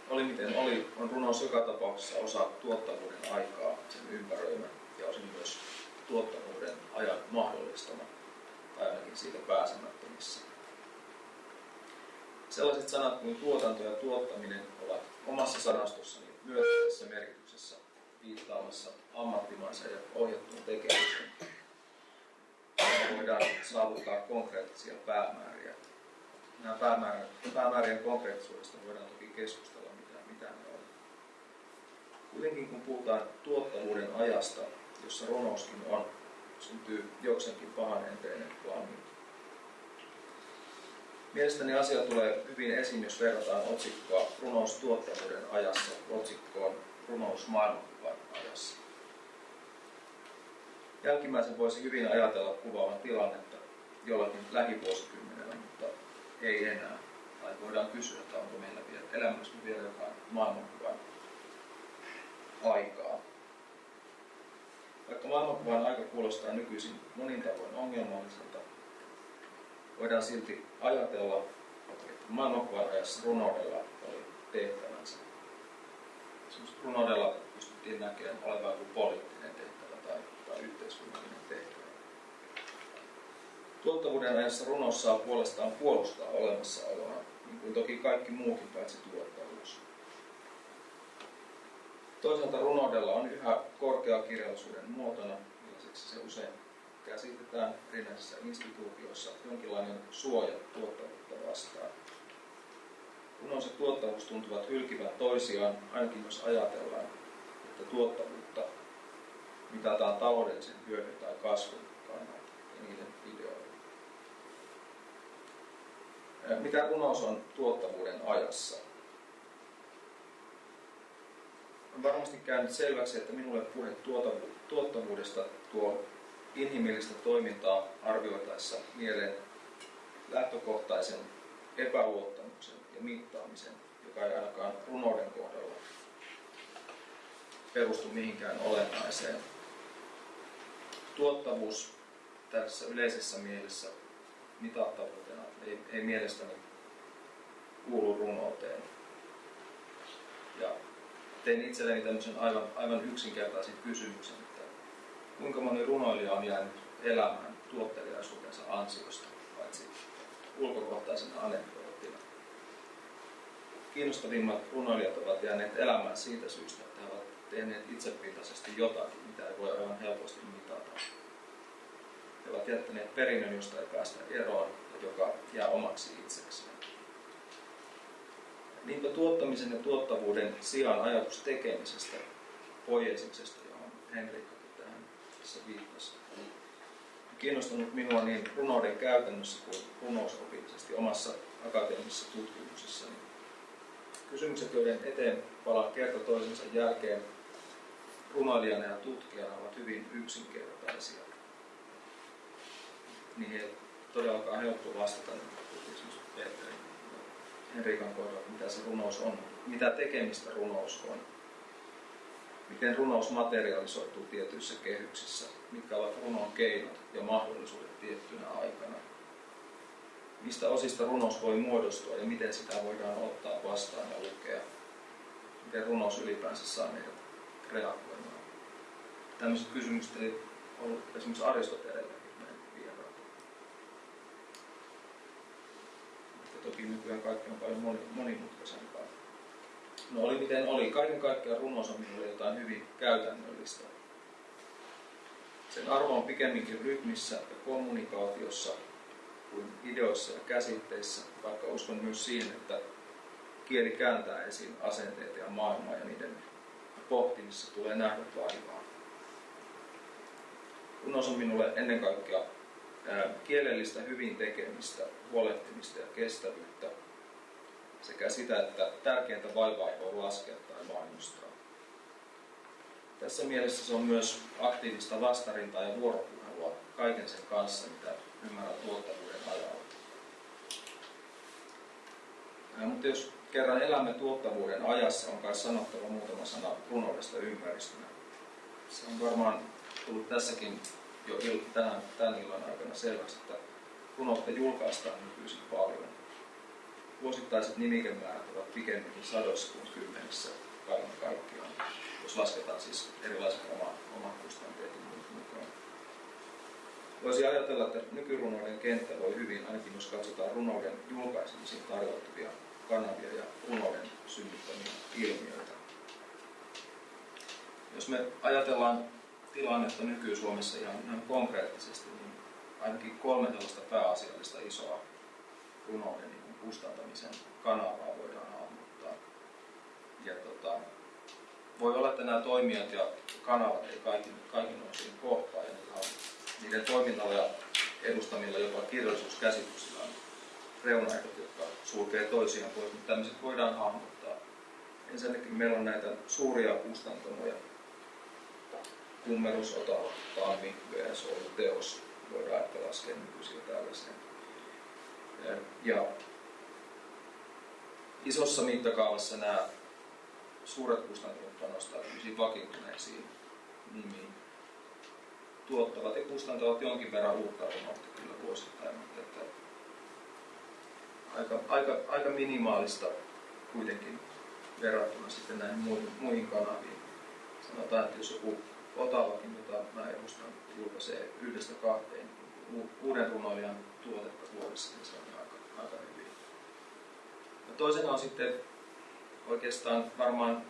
Oli miten oli, on runous joka tapauksessa osa tuottavuuden aikaa, sen ympäröimä ja osin myös tuottavuuden ajan mahdollistama, tai ainakin siitä pääsemättömissä. Sellaiset sanat kuin tuotanto ja tuottaminen ovat omassa sanastossani myönteisessä merkityksessä viittaamassa ammattimaiseen ja ohjattuun tekemiseen. Ja voidaan saavuttaa konkreettisia päämääriä. Nämä päämäärien, päämäärien konkreettisuudesta voidaan toki keskustella, mitä, mitä ne on. Kuitenkin kun puhutaan tuottavuuden ajasta, jossa runouskin on, syntyy jokseenkin pahan enteinen flammi. Mielestäni asia tulee hyvin esiin, jos verrataan otsikkoa runous tuottavuuden ajassa otsikkoon runous maailmankuvan ajassa. Jälkimmäisen voisi hyvin ajatella kuvaavan tilannetta jollakin lähivuosikymmenellä, mutta ei enää. Tai voidaan kysyä, että onko meillä vielä elämässä vielä jotain maailmankuvan aikaa. Vaikka maailmankuvan aika kuulostaa nykyisin monin tavoin ongelmalliselta, voidaan silti ajatella, että maailmankuvan ajassa runoudella oli tehtävänsä. Esimerkiksi runoudella pystyttiin näkemään olevan joku poliittinen tehtävä tai, tai yhteiskunnallinen tehtävä. Tuottavuuden ajassa runous saa puolestaan puolustaa olemassaoloa, niin kuin toki kaikki muukin paitsi tuottavuus. Toisaalta runoudella on yhä korkeakirjallisuuden muotona, millaiseksi se usein käsitetään erinäisissä instituutioissa jonkinlainen suoja tuottavuutta vastaan. Runous ja tuottavuus tuntuvat hylkivän toisiaan, ainakin jos ajatellaan, että tuottavuutta mitataan taloudellisen hyödyn tai kasvun kannalta ja niiden ideoilla. Mitä runous on tuottavuuden ajassa? Varmasti käynyt selväksi, että minulle puhe tuottavuudesta tuo inhimillistä toimintaa arvioitaessa mieleen lähtökohtaisen epäluottamuksen ja mittaamisen, joka ei ainakaan runouden kohdalla perustu mihinkään olennaiseen. Tuottavuus tässä yleisessä mielessä mitattavuutena ei, ei mielestäni kuulu runouteen. Ja tein itselleni tämmöisen aivan, aivan yksinkertaisen kysymyksen, kuinka moni runoilija on jäänyt elämään tuottelijaisuutensa ansiosta, paitsi ulkokohtaisena anekdoottina. Kiinnostavimmat runoilijat ovat jääneet elämään siitä syystä, että he ovat tehneet itsepintaisesti jotakin, mitä ei voi aivan helposti mitata. He ovat jättäneet perinnön, josta ei päästä eroon ja joka jää omaksi itsekseen. Niinpä tuottamisen ja tuottavuuden sijaan ajatus tekemisestä, poiesisestä, johon Henrikka tässä viittasi. Kiinnostanut minua niin runouden käytännössä kuin runousopillisesti omassa akateemisessa tutkimuksessani. Kysymykset, joiden eteen palaan kerta toisensa jälkeen runoilijana ja tutkijana, ovat hyvin yksinkertaisia. Niihin ei todellakaan helppo vastata, niin esimerkiksi Petterin Henrikan kohdalla, mitä se runous on, mitä tekemistä runous on miten runous materialisoituu tietyissä kehyksissä, mitkä ovat runon keinot ja mahdollisuudet tiettynä aikana. Mistä osista runous voi muodostua ja miten sitä voidaan ottaa vastaan ja lukea. Miten runous ylipäänsä saa meidät reagoimaan. Tällaiset kysymykset ei ollut esimerkiksi Aristotelellakin meidän vieraat. Toki nykyään kaikki on paljon monimutkaisempaa. No oli miten oli. Kaiken kaikkiaan runous on minulle jotain hyvin käytännöllistä. Sen arvo on pikemminkin rytmissä ja kommunikaatiossa kuin ideoissa ja käsitteissä, vaikka uskon myös siihen, että kieli kääntää esiin asenteita ja maailmaa ja niiden pohtimisessa tulee nähdä vaivaa. Runous on minulle ennen kaikkea kielellistä hyvin tekemistä, huolehtimista ja kestävyyttä sekä sitä, että tärkeintä vaivaa ei voi laskea tai mainostaa. Tässä mielessä se on myös aktiivista vastarintaa ja vuoropuhelua kaiken sen kanssa, mitä ymmärrän tuottavuuden ajalla. Ää, mutta jos kerran elämme tuottavuuden ajassa, on kai sanottava muutama sana runoudesta ympäristönä. Se on varmaan tullut tässäkin jo il, tänään, tämän illan aikana selväksi, että runoutta julkaistaan nykyisin paljon. Vuosittaiset nimikemäärät ovat pikemminkin sadoissa kuin kymmenissä kaiken kaikkiaan, jos lasketaan siis erilaiset oma, omat kustanteet mukaan. Voisi ajatella, että nykyrunouden kenttä voi hyvin, ainakin jos katsotaan runouden julkaisemisiin tarjoutuvia kanavia ja runouden synnyttämiä ilmiöitä. Jos me ajatellaan tilannetta nyky-Suomessa ihan, ihan konkreettisesti, niin ainakin kolme tällaista pääasiallista isoa runouden niin kustantamisen kanavaa voidaan hahmottaa. Ja tota, voi olla, että nämä toimijat ja kanavat ei kaikin, kaikin osin kohtaa, ja niiden toiminnalla ja edustamilla jopa kirjallisuuskäsityksillä on reunaehdot, jotka sulkee toisiaan pois, mutta tämmöiset voidaan hahmottaa. Ensinnäkin meillä on näitä suuria kustantamoja, Kummerus, Otava, Tammi, VS, Oulu, Teos, voidaan ehkä laskea nykyisiä tällaiseen. Ja isossa mittakaavassa nämä suuret kustannukset panostaa vakiintuneisiin nimiin. Tuottavat ja kustantavat jonkin verran uutta runoutta kyllä vuosittain, mutta että aika, aika, aika minimaalista kuitenkin verrattuna sitten näihin muihin, muihin kanaviin. Sanotaan, että jos joku Otavakin, jota mä edustan, julkaisee yhdestä kahteen uuden runoilijan tuotetta vuodessa, niin se on aika, aika hyvin. Ja toisena on sitten oikeastaan varmaan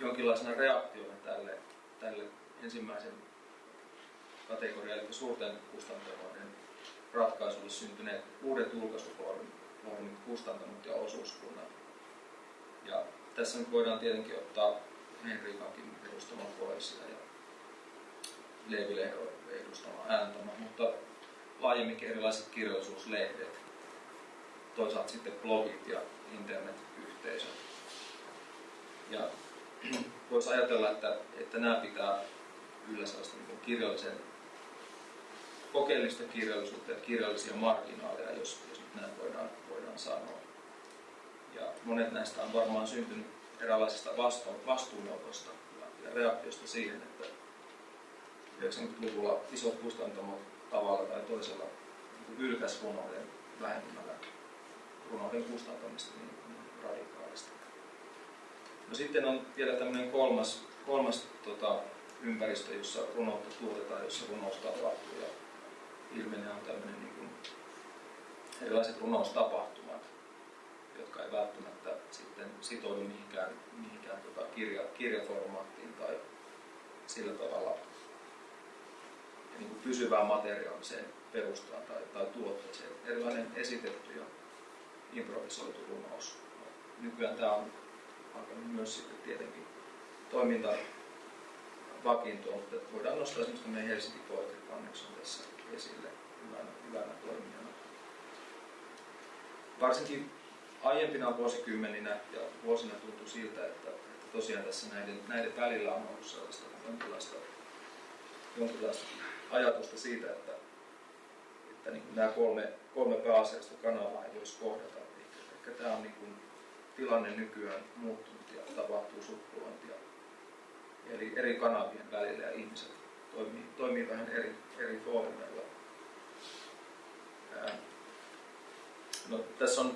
jonkinlaisena reaktiona tälle, tälle ensimmäisen kategorian, eli suurten kustantamoiden ratkaisulle syntyneet uudet julkaisufoorumit, kustantamot ja osuuskunnat. Ja tässä nyt voidaan tietenkin ottaa Henrikankin edustama poesia ja Leevi edustama mutta laajemminkin erilaiset kirjallisuuslehdet, toisaalta sitten blogit ja internetyhteisöt. Ja voisi ajatella, että, että nämä pitää yllä sellaista niin kirjallisen, kokeellista kirjallisuutta ja kirjallisia marginaaleja, jos, jos nyt näin voidaan, voidaan sanoa. Ja monet näistä on varmaan syntynyt eräänlaisesta vastuunotosta ja, ja reaktiosta siihen, että 90-luvulla isot kustantamot tavalla tai toisella niin ylkäs runouden vähentämällä runouden kustantamista niin, niin radikaalisti. No sitten on vielä tämmöinen kolmas, kolmas tota, ympäristö, jossa runoutta tuotetaan, jossa runous tapahtuu ja ilmenee on tämmöinen niin kuin erilaiset runoustapahtumat, jotka ei välttämättä sitten sitoudu mihinkään, mihinkään tota kirja, kirjaformaattiin tai sillä tavalla niin kuin pysyvään materiaaliseen perustaan tai, tai tuotteeseen. Erilainen esitetty ja improvisoitu runous. Nykyään tämä on alkanut myös sitten tietenkin toiminta vakiintua, mutta voidaan nostaa esimerkiksi meidän Helsinki Poetry Connection tässä esille hyvänä, hyvänä toimijana. Varsinkin aiempina vuosikymmeninä ja vuosina tuntui siltä, että, että tosiaan tässä näiden, näiden välillä on ollut sellaista jonkinlaista, jonkinlaista ajatusta siitä, että, että niin nämä kolme, kolme pääasiallista kanavaa ei voisi kohdata. Ehkä tämä on niin kuin tilanne nykyään muuttunut ja tapahtuu suppulointia eli eri kanavien välillä ja ihmiset toimii, toimii vähän eri, eri foorumeilla. No, tässä on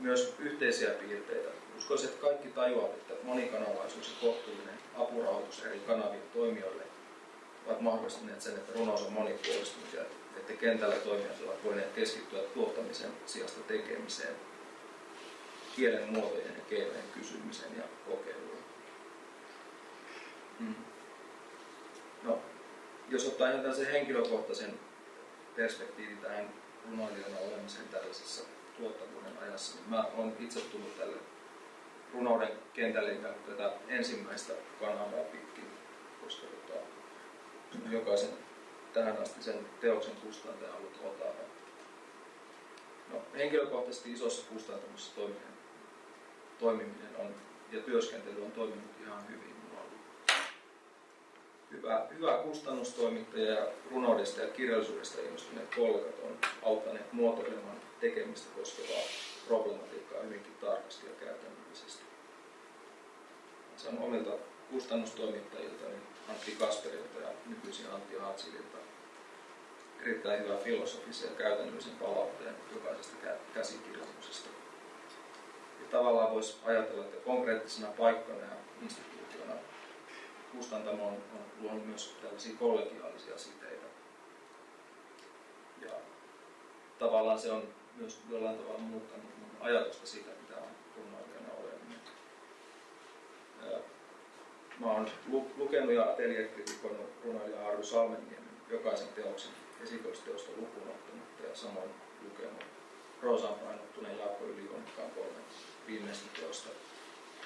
myös yhteisiä piirteitä. Uskoisin, että kaikki tajuavat, että monikanavaisuus ja kohtuullinen apurahoitus eri kanavien toimijoille ovat mahdollistaneet sen, että runous on monipuolistunut ja että kentällä toimijat ovat voineet keskittyä tuottamisen sijasta tekemiseen, kielen muotojen ja keinojen kysymiseen ja kokeiluun. Hmm. No, jos ottaa ihan tällaisen henkilökohtaisen perspektiivin tähän runoilijana olemiseen tällaisessa tuottavuuden ajassa, niin mä olen itse tullut tälle runouden kentälle tätä ensimmäistä kanavaa pitkin, koska jokaisen tähän asti sen teoksen kustantaja on ollut Otava. No, henkilökohtaisesti isossa kustantamossa toimiminen, toimiminen on, ja työskentely on toiminut ihan hyvin. Mulla on ollut hyvä, hyvä kustannustoimittaja ja runoudesta ja kirjallisuudesta innostuneet kollegat on auttaneet muotoilemaan tekemistä koskevaa problematiikkaa hyvinkin tarkasti ja käytännöllisesti. Sanon omilta kustannustoimittajilta, niin Antti Kasperilta ja nykyisin Antti Hatsililta erittäin hyvä filosofisen ja käytännöllisen palautteen jokaisesta käsikirjoituksesta. Ja tavallaan voisi ajatella, että konkreettisena paikkana ja instituutiona kustantamo on, on luonut myös tällaisia kollegiaalisia siteitä. Ja tavallaan se on myös jollain tavalla muuttanut mun ajatusta siitä, mitä on runoilijana oleminen. Mä oon lukenut ja atelierkritikoinut runoilija Harry Salmenniemen jokaisen teoksen esikoisteosta lukuun ottamatta ja samoin lukenut Roosan painottuneen Jaakko Ylivoimakkaan kolme viimeistä teosta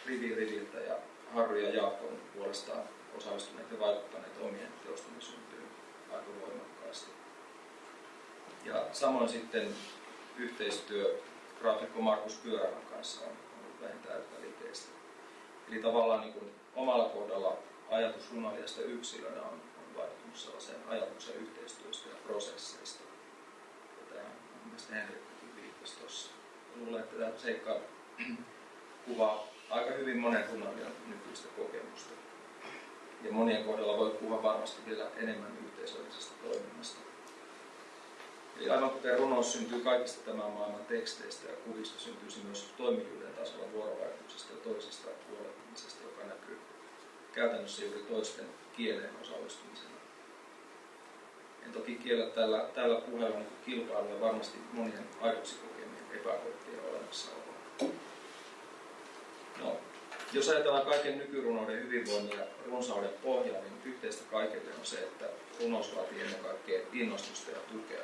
rivi riviltä ja Harry ja Jaakko on puolestaan osallistuneet ja vaikuttaneet omien teostemme syntyyn aika voimakkaasti. Ja samoin sitten yhteistyö graafikko Markus Pyörävän kanssa on ollut vähintään yhtä liikeistä. Eli tavallaan niin kuin omalla kohdalla ajatus runoilijasta yksilönä on, on vaikuttanut sellaiseen ajatuksen yhteistyöstä ja prosesseista. Ja on mielestäni Henrikkikin viittasi tuossa. Luulen, että tämä seikka kuvaa aika hyvin monen runoilijan nykyistä kokemusta. Ja monien kohdalla voi puhua varmasti vielä enemmän yhteisöllisestä toiminnasta. Eli aivan kuten runous syntyy kaikista tämän maailman teksteistä ja kuvista, syntyisi myös toimijuuden tasolla vuorovaikutuksesta ja toisesta huolehtimisesta, joka näkyy käytännössä juuri toisten kieleen osallistumisena. En toki kiellä tällä, tällä puheella niin kilpailua varmasti monien aidoksi kokemien epäkohtien olemassaoloa. No, jos ajatellaan kaiken nykyrunouden hyvinvoinnin ja runsauden pohjaa, niin yhteistä kaikille on se, että runous vaatii ennen kaikkea innostusta ja tukea.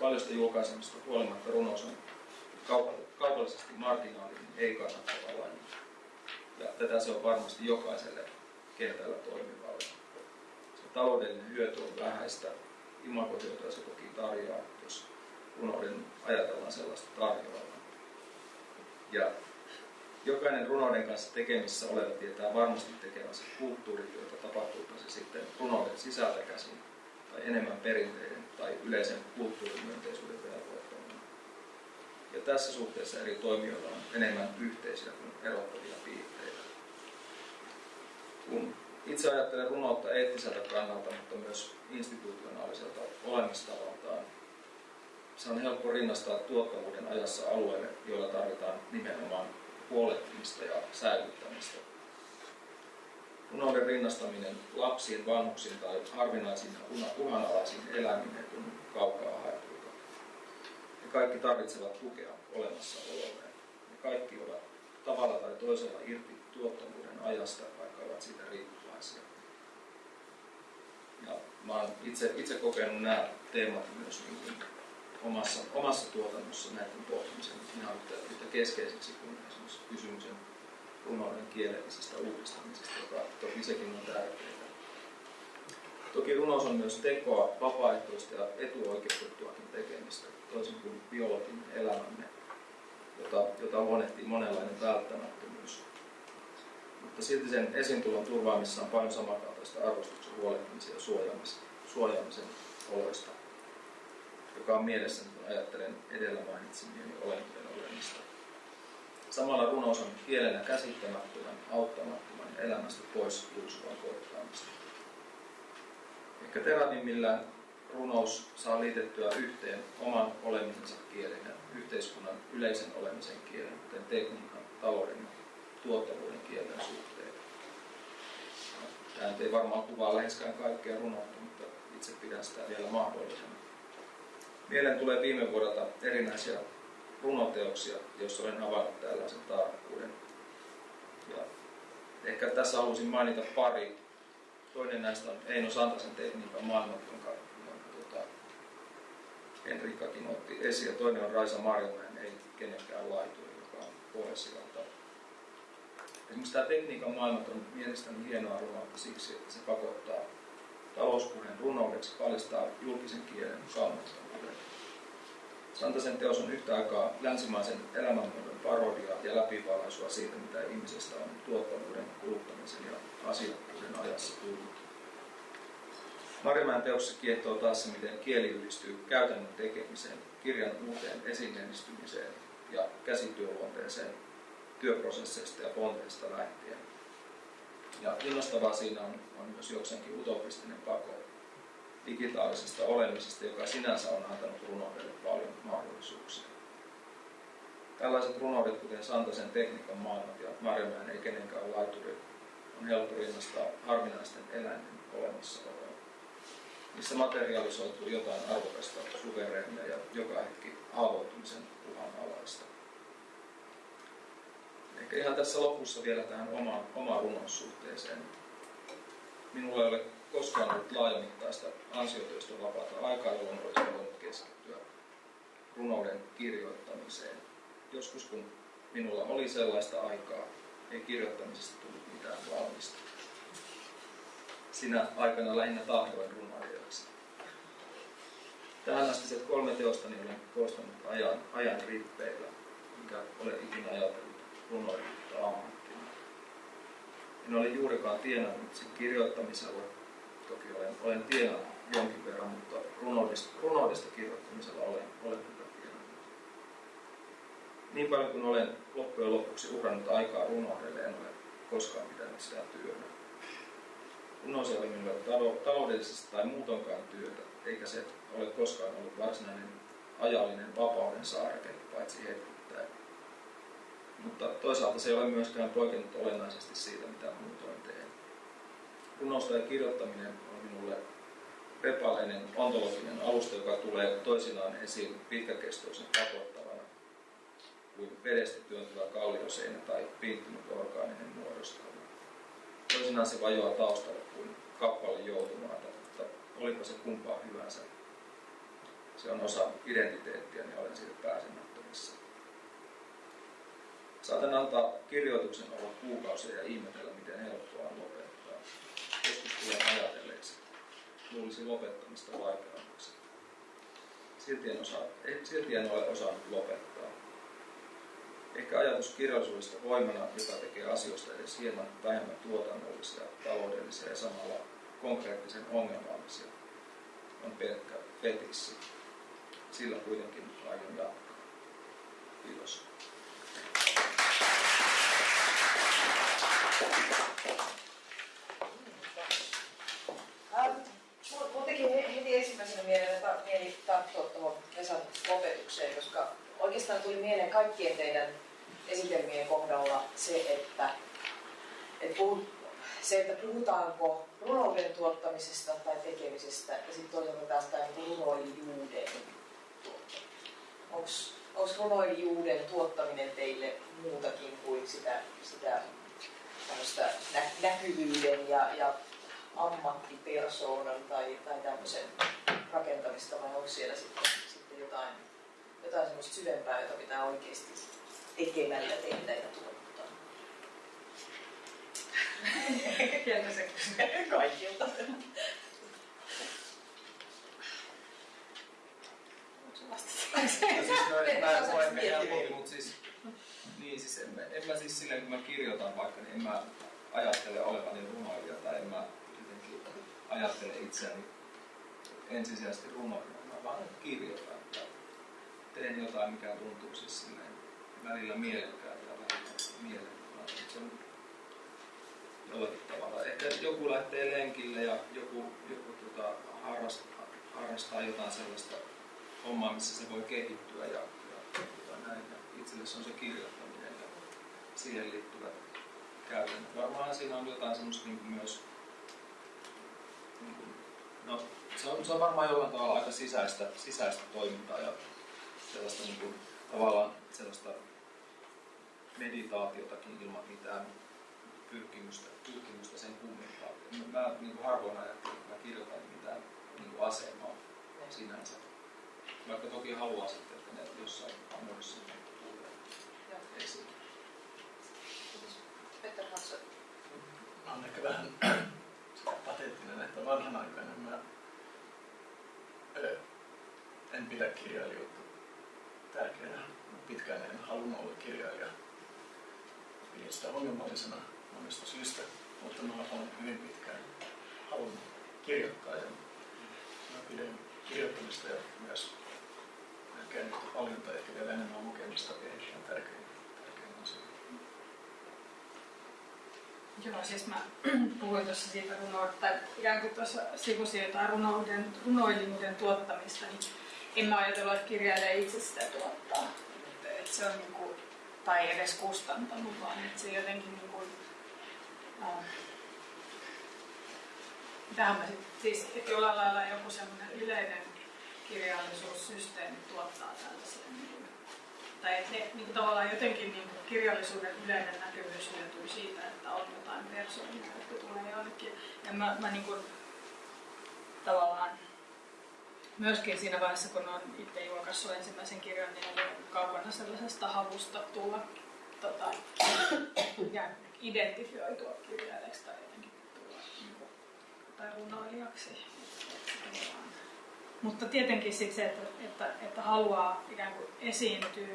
Paljosta julkaisemista huolimatta runous on kaupallisesti marginaalinen, ei kannattava laji. Ja tätä se on varmasti jokaiselle kentällä toimivalle. Se taloudellinen hyöty on vähäistä, imagohyötyä se toki tarjoaa, jos runouden ajatellaan sellaista tarjoavan. Ja jokainen runouden kanssa tekemissä oleva tietää varmasti tekemänsä kulttuurityötä, tapahtuupa se sitten runouden sisältä käsin tai enemmän perinteiden tai yleisen kulttuurimyönteisyyden. Tässä suhteessa eri toimijoilla on enemmän yhteisiä kuin erottavia piirteitä. Kun itse ajattelen runoutta eettiseltä kannalta, mutta myös institutionaaliselta olemistavaltaan, se on helppo rinnastaa tuottavuuden ajassa alueelle, joilla tarvitaan nimenomaan huolehtimista ja säilyttämistä. Runouden rinnastaminen lapsiin, vanhuksiin tai harvinaisiin uhanalaisiin eläimiin on kaukaa kaikki tarvitsevat tukea olemassaololleen. Ne kaikki ovat tavalla tai toisella irti tuottavuuden ajasta, vaikka ovat siitä riippuvaisia. Ja mä olen itse, itse kokenut nämä teemat myös niin kuin omassa, omassa tuotannossa näiden pohtimisen ihan yhtä, yhtä keskeisiksi kuin esimerkiksi kysymyksen runouden kielellisestä uudistamisesta, joka toki sekin on tärkeää. Toki runous on myös tekoa, vapaaehtoista ja etuoikeutettuakin tekemistä, toisin kuin biologinen elämämme, jota, jota huonehtii monenlainen välttämättömyys. Mutta silti sen esiintulon turvaamissa on paljon samankaltaista arvostuksen huolehtimisen ja suojaamisen, suojaamisen oloista joka on mielessä, kun ajattelen edellä mainitsemieni olentojen olemista. Samalla runous on kielenä käsittämättömän, auttamattoman elämästä pois luusuvan koettaamista. Ehkä teravimmillään runous saa liitettyä yhteen oman olemisensa kielen ja yhteiskunnan yleisen olemisen kielen, kuten tekniikan, talouden ja tuottavuuden kielen suhteen. Tämä ei varmaan kuvaa läheskään kaikkea runoutta, mutta itse pidän sitä vielä mahdollisena. Mieleen tulee viime vuodelta erinäisiä runoteoksia, joissa olen havainnut tällaisen tarkkuuden. Ja ehkä tässä haluaisin mainita pari. Toinen näistä on Eino Santasen tekniikan maailma, jonka, tota, Henrikkakin otti esiin. Ja toinen on Raisa Marjomäen Ei kenenkään laituri, joka on poesialta. Esimerkiksi tämä tekniikan maailmat on mielestäni hienoa runoutta siksi, että se pakottaa talouspuheen runoudeksi, paljastaa julkisen kielen kalmattomuuden. Santasen teos on yhtä aikaa länsimaisen elämänmuodon parodia ja läpivalaisua siitä, mitä ihmisestä on tuottavuuden, kuluttamisen ja asiakkuuden ajassa tullut. Marimäen teossa kiehtoo taas se, miten kieli yhdistyy käytännön tekemiseen, kirjan uuteen esineellistymiseen ja käsityöluonteeseen työprosesseista ja ponteista lähtien. Ja innostavaa siinä on, on myös jokseenkin utopistinen pako digitaalisesta olemisesta, joka sinänsä on antanut runoudelle paljon mahdollisuuksia. Tällaiset runoudet, kuten Santasen tekniikan maailmat ja Marjamäen ei kenenkään laituri, on helppo rinnastaa harvinaisten eläinten olemassaoloa. Niissä materialisoituu jotain arvokasta, suvereenia ja joka hetki haavoittumisen uhanalaista. Ehkä ihan tässä lopussa vielä tähän omaan, omaan runoussuhteeseen. Minulla ei ole koskaan ollut laajamittaista ansiotyöstä vapaata aikaa, jolloin olisi voinut keskittyä runouden kirjoittamiseen. Joskus kun minulla oli sellaista aikaa, ei kirjoittamisesta tullut mitään valmista. Sinä aikana lähinnä tahdoin runoilijaksi. Tähän asti se kolme teostani olen koostanut ajan, ajan rippeillä, mikä olen ikinä ajatellut runoilijuutta ammattina. En ole juurikaan tienannut sen kirjoittamisella, toki olen, olen tienannut jonkin verran, mutta runoudesta, runoudesta kirjoittamisella olen, olen. Niin paljon kuin olen loppujen lopuksi uhrannut aikaa runoudelle, en ole koskaan pitänyt sitä työtä. Runous ei ole minulle taloudellisesti tai muutonkaan työtä, eikä se ole koskaan ollut varsinainen ajallinen vapauden saareke, paitsi hetkittäin. Mutta toisaalta se ei ole myöskään poikennut olennaisesti siitä, mitä muutoin teen. Runousta ja kirjoittaminen on minulle repaleinen ontologinen alusta, joka tulee toisinaan esiin pitkäkestoisen pakottavana kuin vedestä työntyvä kallioseinä tai piinttynyt orgaaninen muodostelma. Toisinaan se vajoaa taustalle kuin kappale joutumaata, mutta olipa se kumpaa hyvänsä. Se on osa identiteettiä, niin olen siitä pääsemättömissä. Saatan antaa kirjoituksen olla kuukausia ja ihmetellä, miten helppoa on lopettaa. Joskus tulen ajatelleeksi. Luulisi lopettamista vaikeammaksi. Silti en, osaa, silti en ole osannut lopettaa. Ehkä ajatus kirjallisuudesta voimana, joka tekee asioista edes hieman vähemmän tuotannollisia, taloudellisia ja samalla konkreettisen ongelmallisia, on pelkkä fetissi. Sillä kuitenkin aion jatkaa. Kiitos. Teki heti ensimmäisenä mieleen, mieli tarttua tuohon Vesan lopetukseen, koska oikeastaan tuli mieleen kaikkien teidän esitelmien kohdalla se, että, että, puhut, se, että puhutaanko runouden tuottamisesta tai tekemisestä ja sitten toisaalta taas tämä niin runoilijuuden Onko runoilijuuden tuottaminen teille muutakin kuin sitä, sitä nä, näkyvyyden ja, ja ammattipersoonan tai, tai tämmöisen rakentamista vai onko siellä sitten, sitten jotain, jotain semmoista syvempää, jota pitää oikeasti tekemällä tehdä ja tuottaa? Jännä se Kaikilta. siis no, mä en koe mikään helpompi, mutta siis, niin siis en, mä, en mä siis silleen, kun mä kirjoitan vaikka, niin en mä ajattele olevani runoilija tai en mä jotenkin ajattele itseäni ensisijaisesti runoilijana, mä vaan kirjoitan teen jotain, mikä tuntuu siis silleen välillä mielekkäältä ja välillä mielettömältä. Se on jollakin tavalla. Ehkä joku lähtee lenkille ja joku, joku tota, harrastaa, harrastaa jotain sellaista hommaa, missä se voi kehittyä ja, ja, ja näin. Ja itselle se on se kirjoittaminen ja siihen liittyvät käytännöt. Varmaan siinä on jotain semmoista niin myös, niin kuin, no se on, se on varmaan jollain tavalla aika sisäistä, sisäistä toimintaa ja sellaista niin kuin, tavallaan sellaista meditaatiotakin ilman mitään pyrkimystä, pyrkimystä sen kummempaa. Mä, mä niin kuin harvoin ajattelin, että mä kirjoitan mitään niin kuin asemaa sinänsä. Vaikka toki haluaa sitten, että ne jossain muodossa tulee esiin. Petter Hansson. Mä oon ehkä vähän sitä pateettinen, että vanhanaikainen mä en pidä kirjailijuutta tärkeänä. Pitkään en halunnut olla kirjailija. Pidin sitä ongelmallisena monesta syystä, mutta mä olen hyvin pitkään halunnut kirjoittaa ja mä pidän kirjoittamista ja myös yhtä paljon tai ehkä vielä enemmän lukemista erittäin tärkein, tärkein asia. Joo, siis mä puhuin tuossa siitä runoudesta, tai ikään kuin tuossa sivusin jotain runouden, runoilijuuden tuottamista, niin en mä ajatellut, että kirjailija itse sitä tuottaa. Että, se on niin kuin, tai edes kustantanut, vaan että se jotenkin niin kuin, äh, tähän mä sit, siis jollain lailla joku semmoinen yleinen kirjallisuussysteemi tuottaa tällaisia niin kuin, tai että ne niin kuin tavallaan jotenkin niin kuin kirjallisuuden yleinen näkyvyys hyötyy siitä, että on jotain persoonia, jotka tulee jonnekin. Ja mä, mä niin kuin, tavallaan myöskin siinä vaiheessa, kun on itse julkaissut ensimmäisen kirjan, niin olen kaukana sellaisesta havusta tulla tota, ja identifioitua kirjailijaksi tai jotenkin tulla niin kuin, tai runoilijaksi. Mutta tietenkin sit se, että, että, että haluaa ikään kuin esiintyä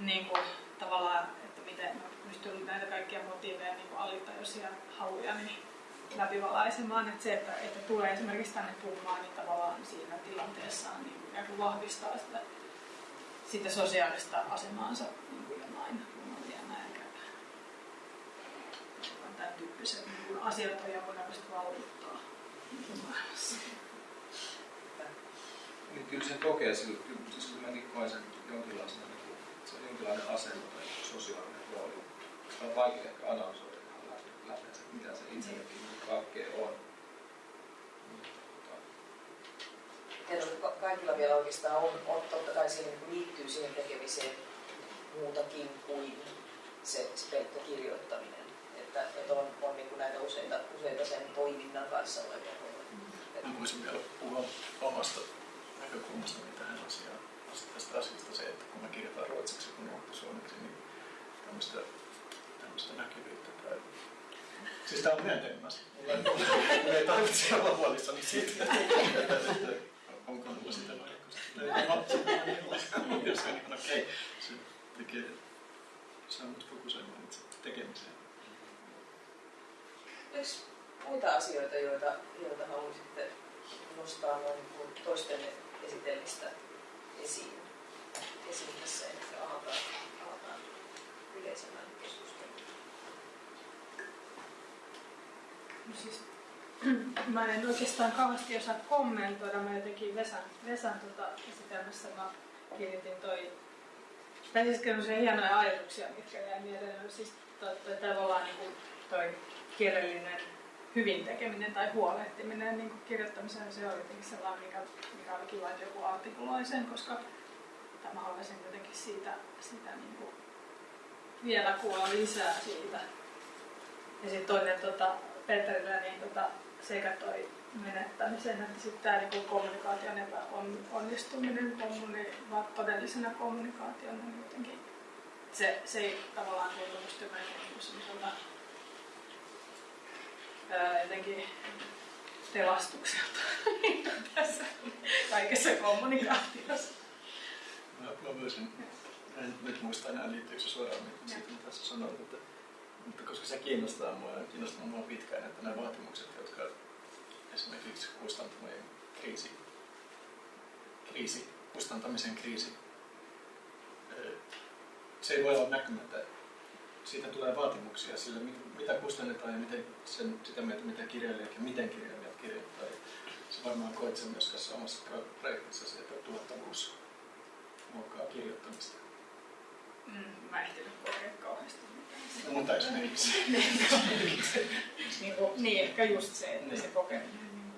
niin kuin, tavallaan, että miten mä pystyn näitä kaikkia motiiveja, niin kuin alitajuisia haluja, niin läpivalaisemaan. Että se, että, että tulee esimerkiksi tänne puhumaan, niin tavallaan siinä tilanteessaan niin ikään kuin vahvistaa sitä, sitä sosiaalista asemaansa niin kuin jonain runoilijana ja tämän tyyppiset niin kuin asiat on jonkunnäköistä valvittaa niin kuin maailmassa. Niin kyllä sen kokee sillä, kyllä, siis kyllä mäkin koen sen jonkinlaisena, niin kuin, se on jonkinlainen asema tai sosiaalinen rooli. Se on vaikea ehkä analysoida se, mitä se itsellekin kaikkea on. Ka- kaikilla vielä oikeastaan on, on totta kai siihen niin liittyy siihen tekemiseen muutakin kuin se, se pelkkä kirjoittaminen. Että, että on, on niin kuin näitä useita, useita sen toiminnan kanssa olevia. Mä voisin vielä puhua omasta näkökulmastani tähän asiaan. Tästä asiasta se, että kun mä kirjoitan ruotsiksi kun muuttu suomeksi, niin tämmöistä, tämmöistä näkyvyyttä. Siis tää on myönteinen asia. Mulla ei, ei tarvitse olla huolissani siitä, onko mulla sitä vai eikö. Jos on ihan okei, se tekee, saa mut fokusoimaan itse tekemiseen. Oliko muita asioita, joita, joita haluaisitte nostaa noin niin kuin toisten esitelmistä esiin, esiin tässä, että avataan, avataan yleisemmän keskustelun? No siis, mä en oikeastaan kauheasti osaa kommentoida. Mä jotenkin Vesan, Vesan tota esitelmässä mä kiinnitin toi... Tai siis se hienoja ajatuksia, mitkä jäi mieleen. Siis toi, toi tavallaan niin kuin toi kielellinen hyvin tekeminen tai huolehtiminen niin kuin kirjoittamiseen, se oli jotenkin sellainen, mikä, mikä oli kiva, että joku artikuloi sen, koska mä haluaisin jotenkin siitä, siitä niin kuin vielä kuulla lisää siitä. Ja sitten toinen tota, Peterillä niin tota, sekä toi menettämisen että sitten tämä niin kommunikaation epäonnistuminen kommuni, todellisena kommunikaationa niin jotenkin se, se ei tavallaan tuntu musta niin semmoiselta jotenkin pelastukselta tässä kaikessa kommunikaatiossa. Mä, mä voisin, en nyt muista enää liittyykö se suoraan mitä siitä, mitä sä sanoit, että, mutta koska se kiinnostaa mua ja kiinnostaa mua pitkään, että nämä vaatimukset, jotka esimerkiksi kustantamisen kriisi, kriisi, kustantamisen kriisi, se ei voi olla näkymättä. Siitä tulee vaatimuksia sille, mit- mitä kustannetaan ja miten sen, sitä mieltä, mitä kirjailijat ja miten kirjailijat kirjoittaa. Se varmaan koet sen myös tässä omassa pro- projektissasi, että tuottavuus muokkaa kirjoittamista. Mm, mä en ehtinyt kokea kauheasti ei se. niin, kuin, niin, ehkä just se, että Niin. se kokeminen. Niin,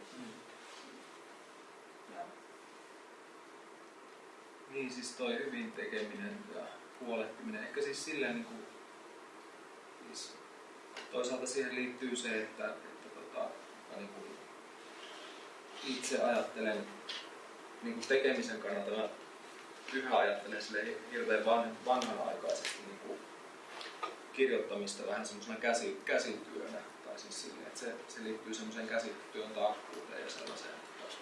joo. Niin siis toi hyvin tekeminen ja huolehtiminen, ehkä siis silleen niin kuin, siis toisaalta siihen liittyy se, että, että tota, niin kuin itse ajattelen niin kuin tekemisen kannalta, mä yhä ajattelen sille hirveän van, vanhanaikaisesti niin kuin kirjoittamista vähän semmoisena käsi, käsityönä. Tai siis sille, että se, se liittyy semmoiseen käsityön takkuuteen ja sellaiseen, että,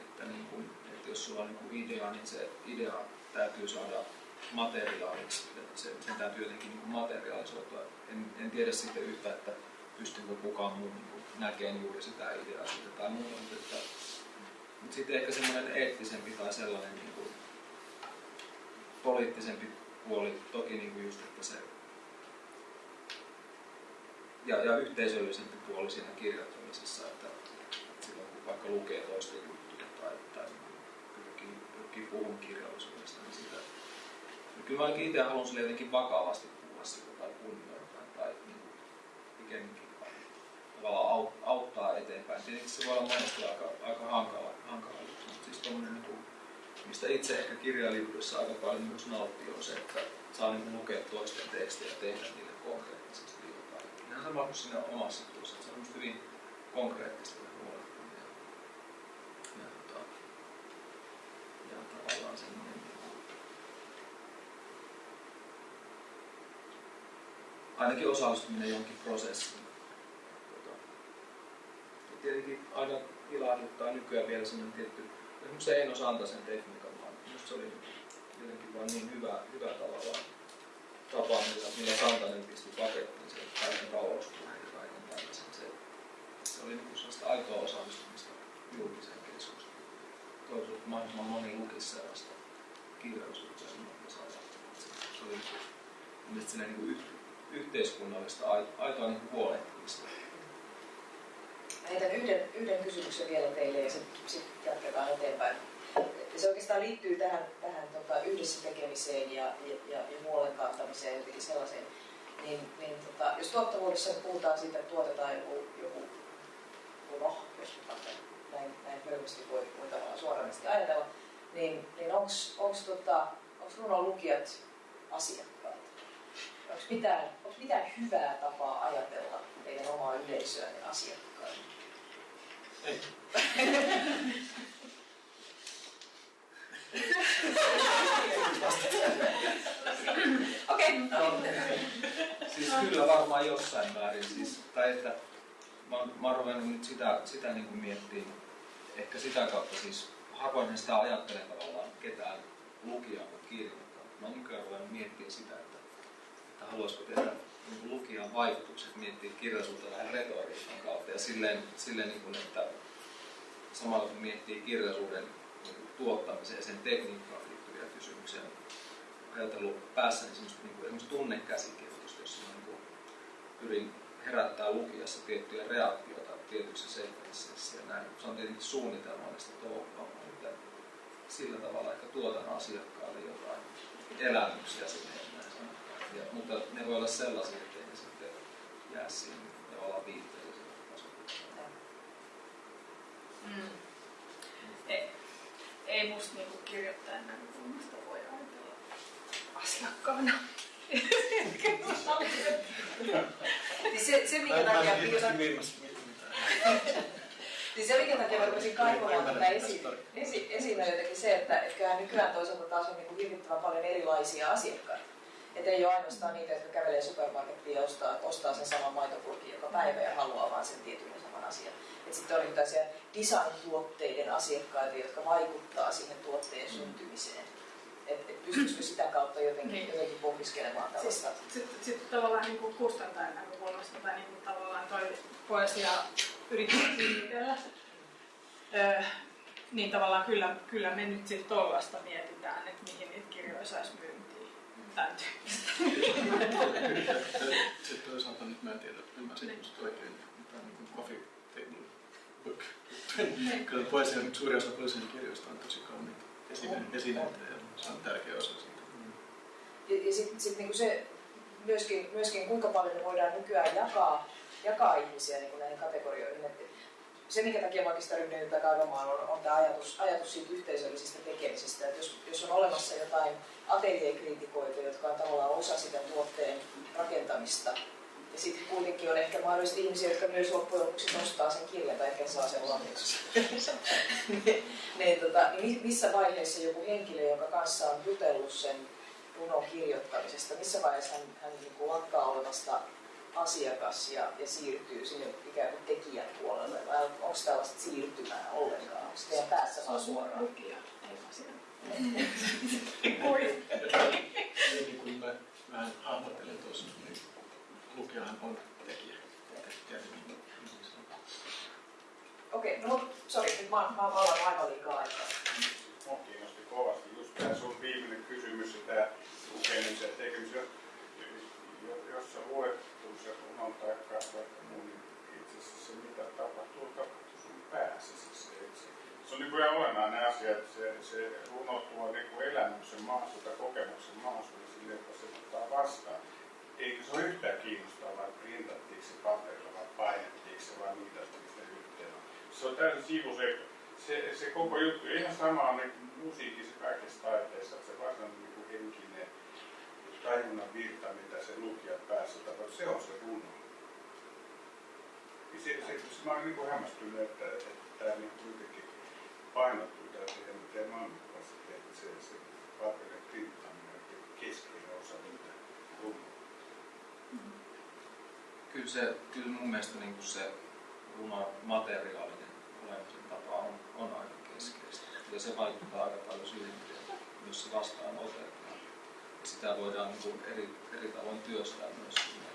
että, niin kuin, että jos sulla on niin kuin idea, niin se idea täytyy saada materiaaliksi. Että se, sen täytyy jotenkin niin materiaalisoitua. En, en tiedä sitten yhtä, että pystyykö kukaan muu niin näkemään juuri sitä ideaa siitä tai muuta, mutta, että, mutta sitten ehkä semmoinen eettisempi tai sellainen niin kuin, poliittisempi puoli, toki niin kuin just, että se ja, ja yhteisöllisempi puoli siinä kirjoittamisessa, että silloin kun vaikka lukee toisten juttuja tai, tai pyrkii, pyrkii puhumaan kirjallisuudesta, niin sitä ja kyllä mä itse haluan sille jotenkin vakavasti puhua sitä tai kunnioittaa tai niin pikemminkin tavallaan auttaa eteenpäin. Tietenkin se voi olla monesti aika, aika hankala, hankala juttu, mutta siis tommonen, niin mistä itse ehkä kirjailijuudessa aika paljon myös nauttii on se, että saa niin lukea toisten tekstejä ja tehdä niille konkreettisesti. Ihan sama kuin siinä omassa että se on hyvin konkreettista ja huolehtimia. Ja, ja, tota, ja tavallaan semmoinen ainakin osallistuminen johonkin prosessiin. Tota, ja tietenkin aina ilahduttaa nykyään vielä sellainen tietty, esimerkiksi Eino Santasen tekniikan, vaan minusta se oli jotenkin vaan niin hyvä, hyvä tavallaan tapa, millä, millä Santanen pisti pakettiin se kaiken talouspuheen ja kaiken tällaisen. Se, se oli niin sellaista aitoa osallistumista julkiseen keskusteluun. Toivottavasti että mahdollisimman moni lukisi sellaista kirjallisuutta ja saada. Se, se oli mielestäni niin kuin yhteiskunnallista aitoa niin huolehtimista. Heitän yhden, yhden kysymyksen vielä teille ja sitten sit jatketaan eteenpäin. Se oikeastaan liittyy tähän, tähän tota, yhdessä tekemiseen ja, ja, ja, ja huolen kantamiseen jotenkin sellaiseen. Niin, niin tota, jos tuottavuudessa puhutaan siitä, että tuotetaan joku, joku runo, jos näin, näin hölmästi voi, voi tavallaan suoranaisesti ajatella, niin, niin onko tota, runon lukijat asiakkaat? Onko mitään, mitään hyvää tapaa ajatella teidän omaa yleisöänne asiakkaille? Ei. Okei. Siis kyllä varmaan jossain määrin. Siis, tai että mä, mä oon nyt sitä, sitä niin kuin miettimään, ehkä sitä kautta siis harvoin sitä ajattelen tavallaan ketään lukijaa kuin kirjoittaa. Mä nykyään ruvennut miettimään sitä, että, että haluaisiko tehdä niin lukijan vaikutukset, miettiä kirjallisuutta vähän retoriikan kautta ja silleen, silleen niin kuin, että samalla kun miettii kirjallisuuden niin tuottamiseen ja sen tekniikkaan liittyviä kysymyksiä, ajatellut päässäni semmoista, niin kuin, semmoista tunnekäsikirjoitusta, jossa mä niin kuin, pyrin herättää lukijassa tiettyjä reaktioita tietyissä sekvenseissä ja näin. Se on tietenkin suunnitelmallista touhua, mutta sillä tavalla ehkä tuotan asiakkaalle jotain elämyksiä sinne ja, mutta ne voi olla sellaisia, että ne sitten jää siihen tavallaan viitteelliselle tasolle. Mm. Ei, ei musta niinku kirjoittajan näkökulmasta voi ajatella asiakkaana. niin se, se minkä takia niin se, minkä takia mä rupesin kaivamaan tätä esi, esi, jotenkin se, että, että nykyään toisaalta taas on niin hirvittävän paljon erilaisia asiakkaita. Että ei ole ainoastaan niitä, jotka kävelee supermarkettiin ja ostaa, ostaa sen saman maitopurkin joka päivä ja haluaa vaan sen tietyn saman asian. Et sitten on niin tällaisia design-tuotteiden asiakkaita, jotka vaikuttaa siihen tuotteen syntymiseen. Että et pystyisikö sitä kautta jotenkin, niin. jotenkin pohdiskelemaan tällaista? Sitten sit, sit tavallaan niin kuin kustantajan näkökulmasta tai niin kuin tavallaan toi poesia yrittää öö, niin tavallaan kyllä, kyllä me nyt sitten tuollaista mietitään, että mihin niitä kirjoja saisi myyntiin. Tämän Sitten toisaalta nyt mä en tiedä, ymmärsin niin. just oikein, tämä on niin coffee table book. Niin. Kyllä poesia, suuri osa poesian kirjoista on tosi kauniita esineitä ja se on tärkeä osa siitä. Ja, ja sitten sit niinku se myöskin, myöskin, kuinka paljon me voidaan nykyään jakaa, jakaa ihmisiä niin näihin kategorioihin. Et se, minkä takia mä oikeastaan ryhdyin tätä kaivamaan, on, on tämä ajatus, ajatus siitä yhteisöllisestä tekemisestä. Että jos, jos on olemassa jotain ateljeekriitikoita, jotka on tavallaan osa sitä tuotteen rakentamista, Ja sitten kuitenkin on ehkä mahdollisesti ihmisiä, jotka myös loppujen lopuksi nostaa sen kirjan tai ehkä saa sen lahjaksi. ne, ne, tota, niin missä vaiheessa joku henkilö, jonka kanssa on jutellut sen runon kirjoittamisesta, missä vaiheessa hän, hän niin kuin lakkaa olemasta asiakas ja, ja siirtyy sinne ikään kuin tekijän puolelle? Vai onko tällaista siirtymää ollenkaan? Onko se teidän päässä vaan suoraan? Lukija, ei niin mä, mä hahmottelen tuossa, niin lukijahan on tekijä. Okei, okay, no sori, nyt mä, mä vallan aivan liikaa aikaa. Mua kiinnosti kovasti just tämä sun viimeinen kysymys ja tämä lukemisen tekemisen. Jos sä luet se runon tai vaikka muun, niin itse asiassa se mitä tapahtuu, tapahtuu sun päässä. Siis se, se, se on niin kuin ihan olennainen asia, että se, se runo tuo niin elämyksen maasuutta, kokemuksen maasuutta sille, että se ottaa vastaan. Eikö se ole yhtään kiinnostavaa, vai printattiinko se paperilla vai painettiinko se vai mitä se yhteen on. Se on täysin sivuseikka. Se, se koko juttu, ihan sama on niin musiikissa kaikessa taiteessa, että se varsinainen niin henkinen tajunnan virta, mitä se lukija päässä tapahtuu, se on se runo. Se, se, se, mä olen niin kuin hämmästynyt, että, että tämä niin kuitenkin painottuu teidän, teidän maailmankuvaisesti, että se, se paperin printtaminen on keskeinen osa niitä runoja. Kyllä, se, kyllä mun mielestä niin kuin se runon materiaalinen olemisen tapa on, on aika keskeistä. Ja se vaikuttaa aika paljon siihen, myös se vastaan otetaan. Ja sitä voidaan niin kuin eri, eri tavoin työstää myös siinä.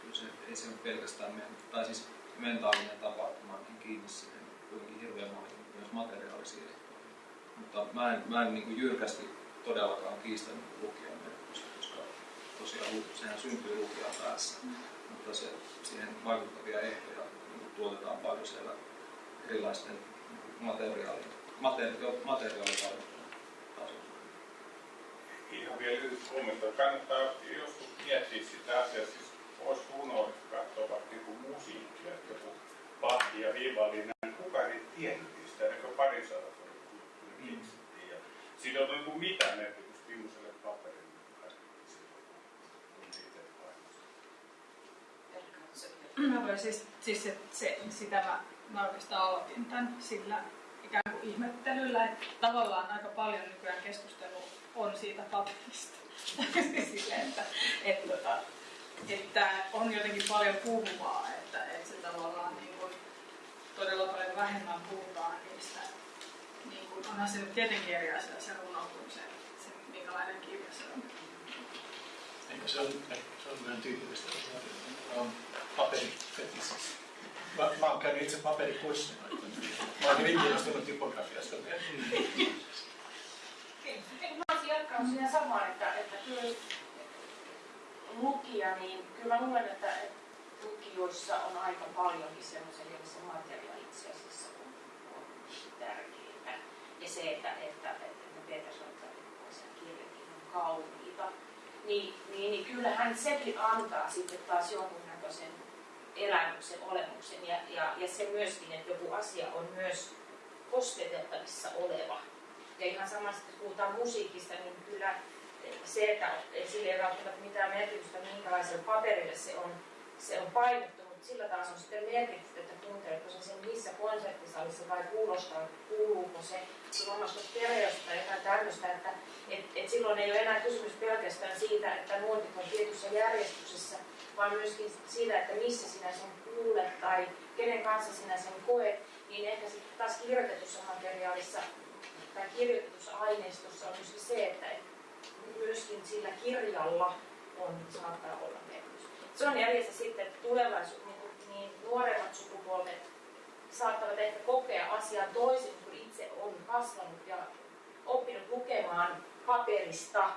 Kyllä se, ei se ole pelkästään men, tai siis mentaalinen tapahtuma niin kiinni siihen kuitenkin hirveän moniin myös materiaalisiin ehtoihin. Mutta mä en, mä en niin kuin jyrkästi todellakaan kiistä niin merkitystä, koska tosiaan sehän syntyy lukijan päässä. Mm. Mutta se, siihen vaikuttavia ehtoja niin tuotetaan paljon siellä erilaisten materiaalien, materi, materiaalivaihtoehtojen tasolla. Ihan vielä lyhyt kommentti. Kannattaa joskus miettiä sitä asiaa, siis olisi runoa katsoa vaikka niin musiikkia, että joku Bach ja Vivaldi, kukaan ei tiennyt niistä, ennen kuin parin sadan vuoden kuluttua ne keksittiin. Ja siinä on niin mitään merkitystä viimeiselle paperille. Mä voin siis, siis se, se, sitä mä, mä oikeastaan aloitin tämän sillä ikään kuin ihmettelyllä, että tavallaan aika paljon nykyään keskustelu on siitä paperista. Sille, että, että, että, että on jotenkin paljon puhuvaa, että, että se tavallaan niin kuin, todella paljon vähemmän puhutaan niistä. Niin kuin, onhan se nyt tietenkin eri asia se runo kuin se, se minkälainen kirja se on. Eikö se on, se vähän tyypillistä, että on paperifetissi. Mä, mä oon käynyt itse paperikurssin. Mä oon hyvin kiinnostunut typografiasta. Mä olisin jatkanut siinä samaan, että, että kyllä lukija, niin kyllä mä luulen, että, lukijoissa on aika paljonkin semmoisia, joilla se materiaali itse asiassa on, on tärkeintä. Ja se, että, että, että, että Peter sanoi, että kirjakin on kauniita, niin, niin, niin kyllähän sekin antaa sitten taas jonkunnäköisen elämyksen, olemuksen ja, ja, ja se myöskin, että joku asia on myös kosketeltavissa oleva. Ja ihan samassa, kun puhutaan musiikista, niin kyllä se, että sillä ei välttämättä mitään merkitystä, minkälaisella paperille se on, se on painettu, sillä taas on sitten merkitystä, että kuunteletko se sen missä konserttisalissa vai kuulostaa, kuuluuko se omasta stereosta tai jotain tämmöistä, että et, et silloin ei ole enää kysymys pelkästään siitä, että nuotit on tietyssä järjestyksessä, vaan myöskin siitä, että missä sinä sen kuulet tai kenen kanssa sinä sen koet, niin ehkä sitten taas kirjoitetussa materiaalissa tai kirjoitetussa aineistossa on myöskin se, että myöskin sillä kirjalla on, saattaa olla merkitys. Se on jäljessä sitten, tulevaisuus, nuoremmat sukupolvet saattavat ehkä kokea asian toisin, kun itse on kasvanut ja oppinut lukemaan paperista,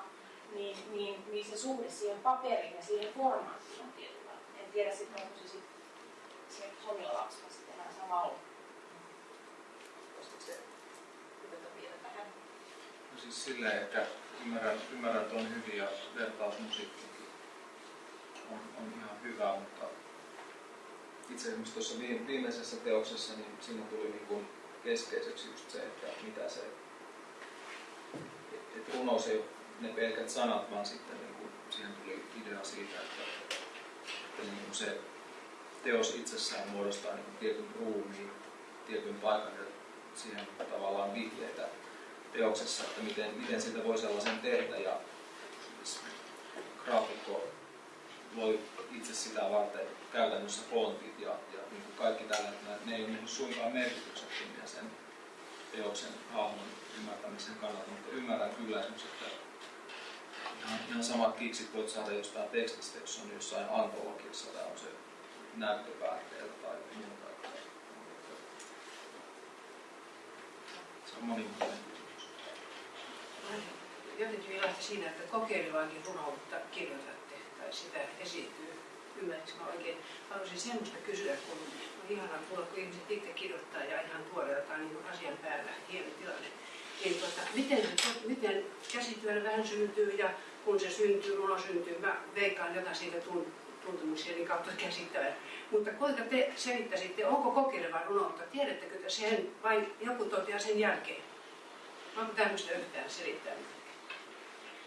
niin, niin, niin se suhde siihen paperiin ja siihen formaattiin on tietynlainen. En tiedä sitten, onko se sitten se Sonilla lapsella sitten enää sama ollut. No siis silleen, että ymmärrän, ymmärrän että on hyvin ja vertaus musiikkiinkin on, on ihan hyvä, mutta itse asiassa tuossa viimeisessä teoksessa niin siinä tuli niin kuin keskeiseksi just se, että mitä se, että runous ei ole ne pelkät sanat, vaan sitten niin kuin, siihen tuli idea siitä, että sitten niin kuin se teos itsessään muodostaa niin kuin tietyn ruumiin, tietyn paikan ja siihen tavallaan vihjeitä teoksessa, että miten, miten siitä voi sellaisen tehdä ja graafikko loi itse sitä varten käytännössä fontit ja, ja niin kuin kaikki tällä, että ne ei ole niin suinkaan merkityksettömiä sen teoksen hahmon ymmärtämisen kannalta, mutta ymmärrän kyllä esimerkiksi, että ihan, ihan samat kiksit voit saada jostain tekstistä, jos on jossain antologiassa tai on se näyttöpäätteellä tai muuta. Se on monimutkainen kysymys. Jotenkin vilahti siinä, että kokeilevaankin runoutta kirjoitatte tai sitä esiintyy. Ymmärrätkö mä oikein? Haluaisin semmoista kysyä, kun on ihanaa kuulla, kun ihmiset itse kirjoittaa ja ihan tuoreeltaan niin asian päällä, hieno tilanne. Niin tuota, miten, miten käsityönä vähän syntyy ja kun se syntyy, runo syntyy, mä veikkaan jotain siitä tun, tuntemuksieni kautta käsittävän. Mutta kuinka te selittäisitte, onko kokeileva runoutta? Tiedättekö te sen vai joku toteaa sen jälkeen? Onko tämmöistä yhtään selittää?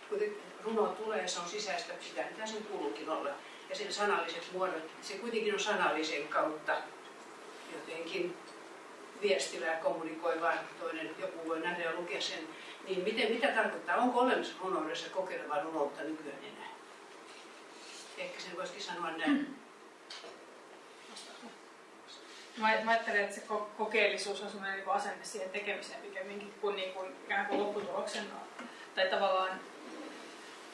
Kun runo tulee, se on sisäistä sitä, mitä sen kuuluukin olla. Ja sen sanalliset muodot, se kuitenkin on sanallisen kautta jotenkin viestivää kommunikoivaa, toinen joku voi nähdä ja lukea sen. Niin miten, mitä tarkoittaa, onko olemassa runoudessa kokeilevaa runoutta nykyään enää? Ehkä sen voisikin sanoa näin. Mä, ajattelen, että se ko- kokeellisuus on sellainen niin asenne siihen tekemiseen pikemminkin kuin, niin kuin ikään kuin lopputuloksen. Tai tavallaan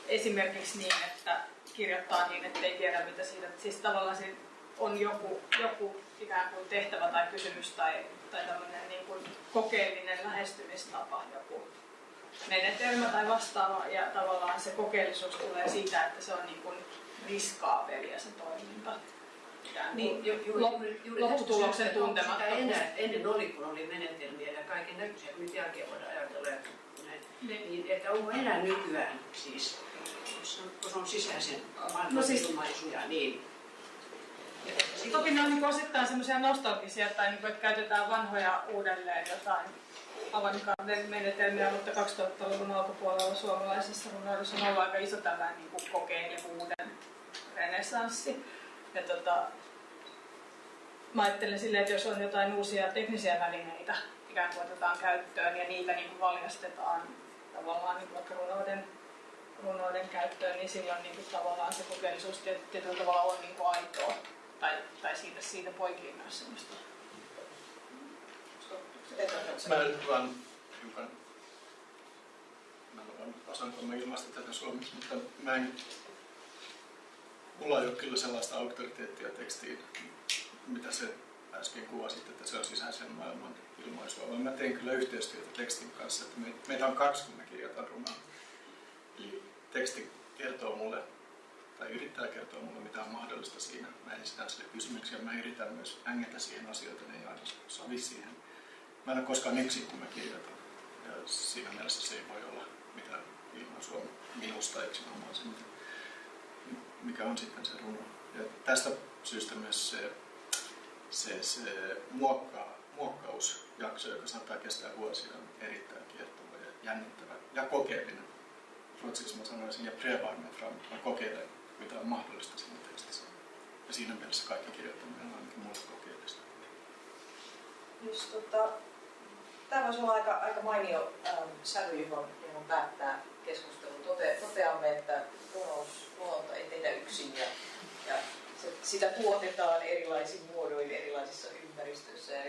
esimerkiksi niin, että kirjoittaa niin, että ei tiedä mitä siitä. Siis tavallaan siinä on joku, joku ikään kuin tehtävä tai kysymys tai, tai tämmöinen niin kuin kokeellinen lähestymistapa, joku menetelmä tai vastaava. Ja tavallaan se kokeellisuus tulee siitä, että se on niin kuin riskaapelia se toiminta. Niin, ju, ju, juuri lopputuloksen sitä tuntemattomuus. enää, ennen oli, kun oli menetelmiä ja kaiken näköisiä, kun nyt jälkeen voidaan ajatella, että, näin, Niin. niin, että onko enää nykyään siis, jos on, kun on sisäisen No siis- ilmaisuja, niin Toki ne on niin osittain semmoisia nostalgisia, tai niin kuin, että käytetään vanhoja uudelleen jotain avantgarden menetelmiä, mutta 2000-luvun alkupuolella suomalaisessa runoudessa on ollut aika iso tällainen niin kuin kokeilevuuden renessanssi. Ja tota, mä ajattelen silleen, että jos on jotain uusia teknisiä välineitä ikään kuin otetaan käyttöön ja niitä niin kuin valjastetaan tavallaan niin kuin vaikka runouden, runouden käyttöön, niin silloin niin kuin tavallaan se kokeellisuus tiet- tietyllä tavalla on niin kuin aitoa. Tai, tai siitä, siitä poikii myös semmoista. Mä nyt vaan hiukan, mä en vaan osaanko mä ilmaista tätä suomeksi, mutta mä en, mulla ei ole kyllä sellaista auktoriteettia tekstiin, mitä se äsken kuvasit, että se on sisäisen maailman ilmaisua, mä teen kyllä yhteistyötä tekstin kanssa, että me, meitä on kaksi, kun mä kirjoitan runoa. Teksti kertoo mulle tai yrittää kertoa mulle, mitä on mahdollista siinä. Mä esitän sille kysymyksiä, mä yritän myös ängetä siihen asioita, ne ei aina sovi siihen. Mä en ole koskaan yksin, kun mä kirjoitan. Ja siinä mielessä se ei voi olla mitään ilmaisua minusta yksinomaan se, mikä on sitten se runo. Ja tästä syystä myös se, se, se muokkaa, muokkausjakso, joka saattaa kestää vuosia, on erittäin kiehtova ja jännittävä ja kokeellinen. Ruotsiksi mä sanoisin, ja prevarme fram. Mä kokeilen, mitä on mahdollista siinä tekstissä. Ja siinä mielessä kaikki kirjoittaminen on ainakin mulle kokeellista. Jos, tota, tämä voisi olla aika, aika mainio ähm, sävy, johon, johon päättää keskustelun. Tote, toteamme, että runous, luonto ei teitä yksin ja, ja se, sitä tuotetaan erilaisin muodoin erilaisissa ympäristöissä ja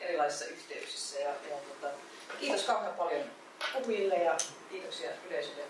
erilaisissa yhteyksissä. Ja, ja, tota, kiitos kauhean paljon puhujille ja kiitoksia yleisölle.